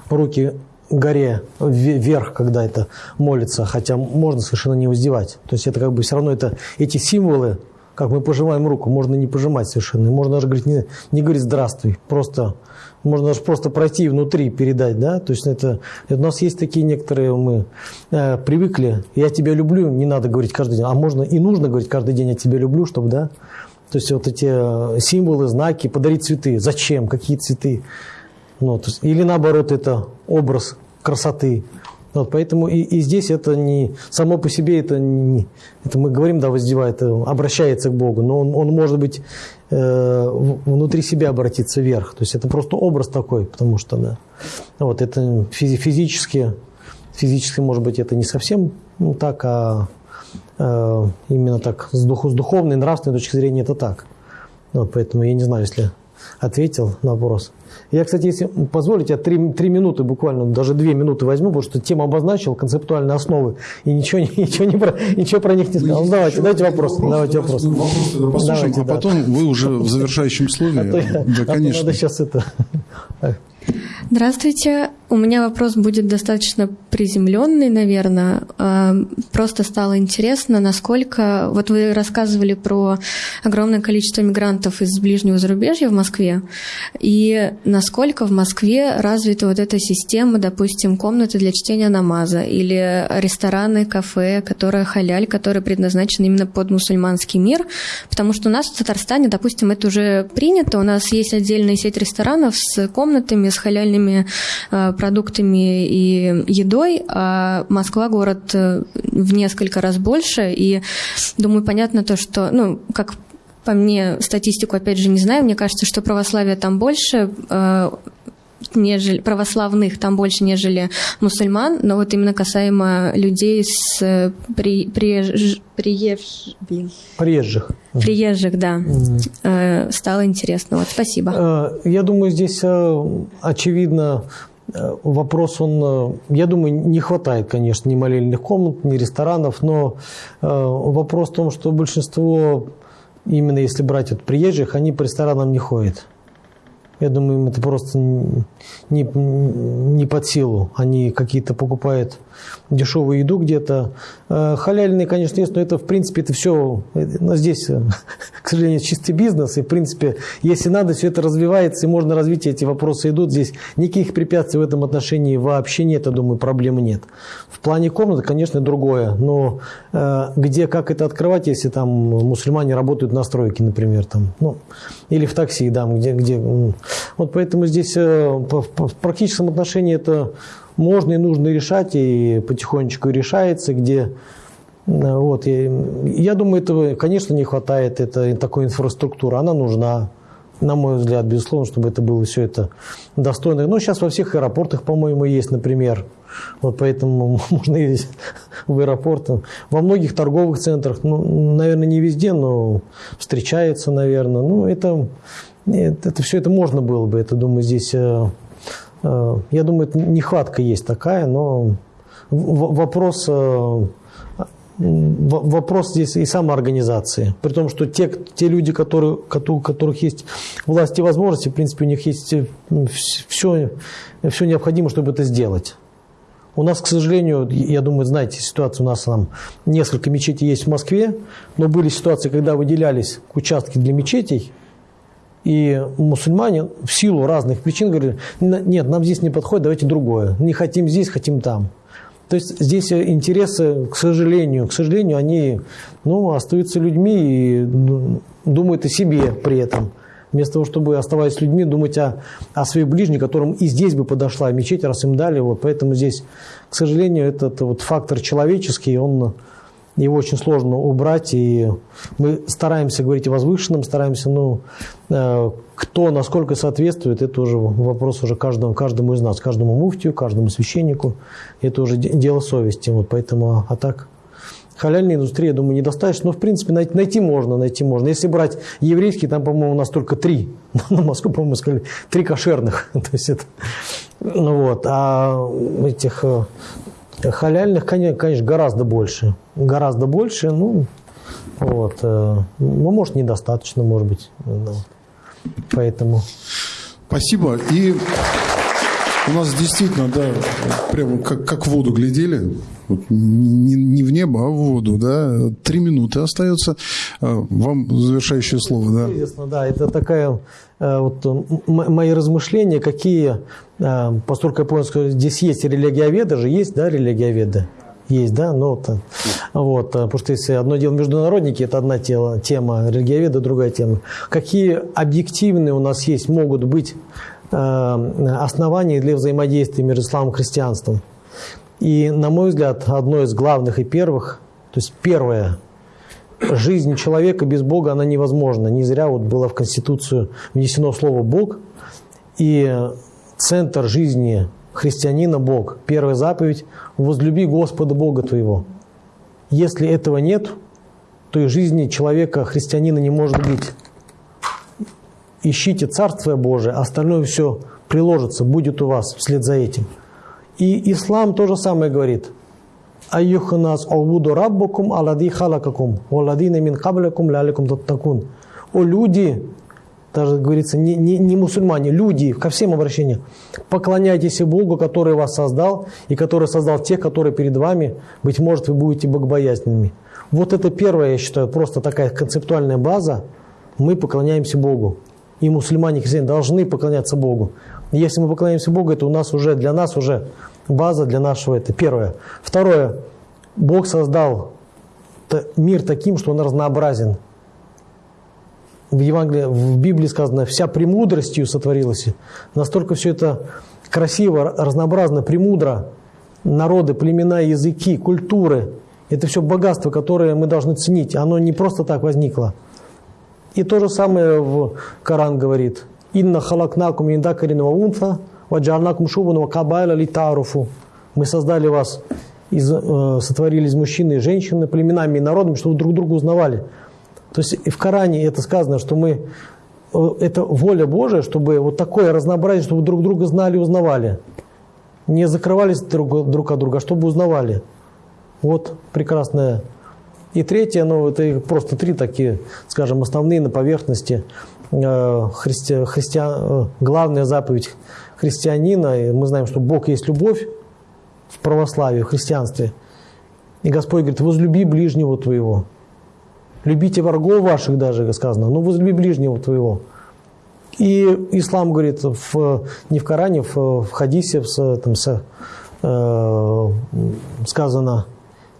руки горе вверх, когда это молится, хотя можно совершенно не воздевать. То есть это как бы все равно это, эти символы, как мы пожимаем руку, можно не пожимать совершенно. Можно даже говорить, не, не говорить «здравствуй», просто можно даже просто пройти внутри, передать, да, то есть это, у нас есть такие некоторые, мы э, привыкли, я тебя люблю, не надо говорить каждый день, а можно и нужно говорить каждый день, я тебя люблю, чтобы, да, то есть вот эти э, символы, знаки, подарить цветы, зачем, какие цветы, ну, то есть, или наоборот, это образ красоты. Вот, поэтому и, и здесь это не само по себе это не это мы говорим да воздевает обращается к Богу, но он, он может быть э, внутри себя обратиться вверх, то есть это просто образ такой, потому что да, вот это физи физически физически может быть это не совсем ну, так, а э, именно так с, дух, с духовной, нравственной точки зрения это так. Вот, поэтому я не знаю, если ответил на вопрос. Я, кстати, если позволите, я три, три минуты буквально, даже две минуты возьму, потому что тему обозначил, концептуальные основы, и ничего, ничего, не про, ничего про них не сказал. Ну, давайте, давайте вопрос. вопрос давайте вопрос. вопрос давайте, а да. потом вы уже в завершающем слове. А то, да, а конечно. надо сейчас это... Здравствуйте. У меня вопрос будет достаточно приземленный, наверное. А, просто стало интересно, насколько... Вот вы рассказывали про огромное количество мигрантов из ближнего зарубежья в Москве, и насколько в Москве развита вот эта система, допустим, комнаты для чтения намаза или рестораны, кафе, которые халяль, которые предназначены именно под мусульманский мир, потому что у нас в Татарстане, допустим, это уже принято, у нас есть отдельная сеть ресторанов с комнатами, с халяльными э, продуктами и едой, а Москва город э, в несколько раз больше, и думаю, понятно то, что, ну, как по мне, статистику опять же не знаю, мне кажется, что православие там больше, э, нежели православных там больше, нежели мусульман, но вот именно касаемо людей с э, при, приеж, приеж, блин. приезжих. Приезжих, да. Mm. Стало интересно. Вот, спасибо. Э, я думаю, здесь очевидно вопрос, он, я думаю, не хватает, конечно, ни молельных комнат, ни ресторанов, но вопрос в том, что большинство, именно если брать от приезжих, они по ресторанам не ходят. Я думаю, им это просто не, не под силу. Они какие-то покупают дешевую еду где-то. Э, халяльные, конечно, есть, но это, в принципе, это все... Но здесь, э, к сожалению, чистый бизнес. И, в принципе, если надо, все это развивается, и можно развить, эти вопросы идут. Здесь никаких препятствий в этом отношении вообще нет, я думаю, проблемы нет. В плане комнаты, конечно, другое. Но э, где, как это открывать, если там мусульмане работают на стройке, например, там, ну, или в такси, да, где, где вот поэтому здесь э, в практическом отношении это можно и нужно решать, и потихонечку решается, где э, вот, я, я думаю, этого, конечно, не хватает это, такой инфраструктуры, она нужна, на мой взгляд, безусловно, чтобы это было все это достойно. Но сейчас во всех аэропортах, по-моему, есть, например, вот поэтому можно ездить в аэропорт. Во многих торговых центрах, ну, наверное, не везде, но встречается, наверное. Ну, это нет, это все это можно было бы. Это, думаю, здесь, э, я думаю, нехватка есть такая, но вопрос, э, вопрос здесь и самоорганизации. При том, что те, те люди, которые, у которых есть власть и возможности, в принципе, у них есть все, все необходимое, чтобы это сделать. У нас, к сожалению, я думаю, знаете, ситуация у нас там несколько мечетей есть в Москве, но были ситуации, когда выделялись участки для мечетей, и мусульмане в силу разных причин говорили, нет, нам здесь не подходит, давайте другое. Не хотим здесь, хотим там. То есть здесь интересы, к сожалению, к сожалению, они ну, остаются людьми и ну, думают о себе при этом. Вместо того, чтобы, оставаясь людьми, думать о, о своих ближних, которым и здесь бы подошла мечеть, раз им дали. Вот. Поэтому здесь, к сожалению, этот вот фактор человеческий, он его очень сложно убрать, и мы стараемся говорить о возвышенном, стараемся, ну, э, кто насколько соответствует, это уже вопрос уже каждому, каждому из нас, каждому муфтию, каждому священнику, это уже дело совести, вот поэтому, а так, халяльной индустрии, я думаю, недостаточно, но, в принципе, найти, найти можно, найти можно. Если брать еврейский, там, по-моему, у нас только три, на Москву, по-моему, сказали, три кошерных, то есть это, ну вот, а этих э, Халяльных, конечно, гораздо больше. Гораздо больше, ну, вот. Э, ну, может, недостаточно, может быть. Ну, поэтому... Спасибо. И у нас действительно, да, прямо как, как в воду глядели. Вот не, не в небо, а в воду, да. Три минуты остается. Э, вам завершающее слово, да. Известно, да. Это такая вот мои размышления, какие, э, поскольку я понял, что здесь есть религиоведы же, есть, да, религиоведы? Есть, да, ну вот, вот, потому что если одно дело международники, это одна тема, тема религиоведа, другая тема. Какие объективные у нас есть, могут быть основания для взаимодействия между исламом и христианством? И, на мой взгляд, одно из главных и первых, то есть первое, жизнь человека без Бога, она невозможна. Не зря вот было в Конституцию внесено слово «Бог», и центр жизни христианина – Бог. Первая заповедь – возлюби Господа Бога твоего. Если этого нет, то и жизни человека, христианина не может быть. Ищите Царствие Божие, остальное все приложится, будет у вас вслед за этим. И ислам то же самое говорит. Айюханас алвуду раббукум алади халакакум, валадина мин каблякум ляликум таттакун. О люди, даже говорится, не, не, не мусульмане, люди, ко всем обращениям, поклоняйтесь Богу, который вас создал, и который создал тех, которые перед вами, быть может, вы будете богобоязненными. Вот это первое, я считаю, просто такая концептуальная база, мы поклоняемся Богу. И мусульмане, и христиане должны поклоняться Богу. Если мы поклоняемся Богу, это у нас уже, для нас уже база для нашего, это первое. Второе, Бог создал мир таким, что он разнообразен в Евангелии, в Библии сказано, вся премудростью сотворилась. Настолько все это красиво, разнообразно, премудро. Народы, племена, языки, культуры. Это все богатство, которое мы должны ценить. Оно не просто так возникло. И то же самое в Коран говорит. «Инна халакнакум индакарин ва унфа, ваджарнакум шубан кабайла литаруфу». Мы создали вас, из, э, сотворили из мужчины и женщины, племенами и народами, чтобы друг друга узнавали. То есть и в Коране это сказано, что мы э, это воля Божия, чтобы вот такое разнообразие, чтобы друг друга знали узнавали. Не закрывались друг, друг от друга, а чтобы узнавали. Вот прекрасное. И третье, ну это просто три такие, скажем, основные на поверхности. Э, христи, христиан, э, главная заповедь христианина, и мы знаем, что Бог есть любовь в православии, в христианстве. И Господь говорит, возлюби ближнего твоего. Любите врагов ваших даже, сказано, но возлюби ближнего твоего. И ислам говорит в, не в Коране, в, в хадисе в, там, с, э, сказано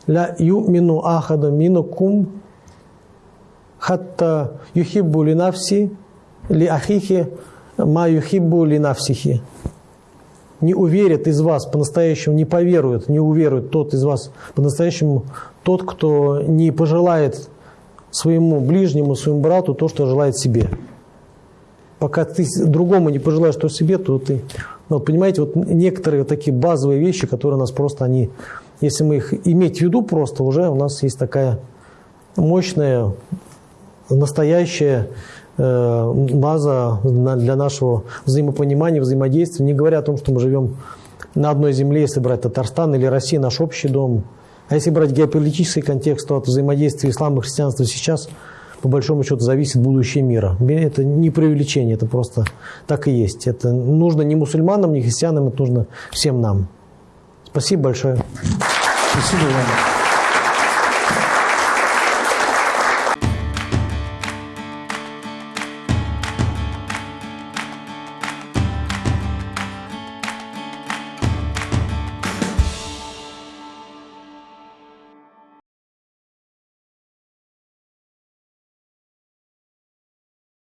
«Ля юмину ахада минукум хатта юхиббу линавси ли ахихи ма юхиббу линавсихи». Не уверит из вас по-настоящему, не поверует, не уверует тот из вас по-настоящему, тот, кто не пожелает своему ближнему, своему брату то, что желает себе. Пока ты другому не пожелаешь что себе, то ты... Ну, понимаете, вот некоторые такие базовые вещи, которые нас просто, они, если мы их иметь в виду просто, уже у нас есть такая мощная, настоящая э, база для нашего взаимопонимания, взаимодействия, не говоря о том, что мы живем на одной земле, если брать Татарстан или Россия, наш общий дом – а если брать геополитический контекст, то от взаимодействия ислама и христианства сейчас, по большому счету, зависит будущее мира. Это не преувеличение, это просто так и есть. Это нужно не мусульманам, не христианам, это нужно всем нам. Спасибо большое. 指導がありま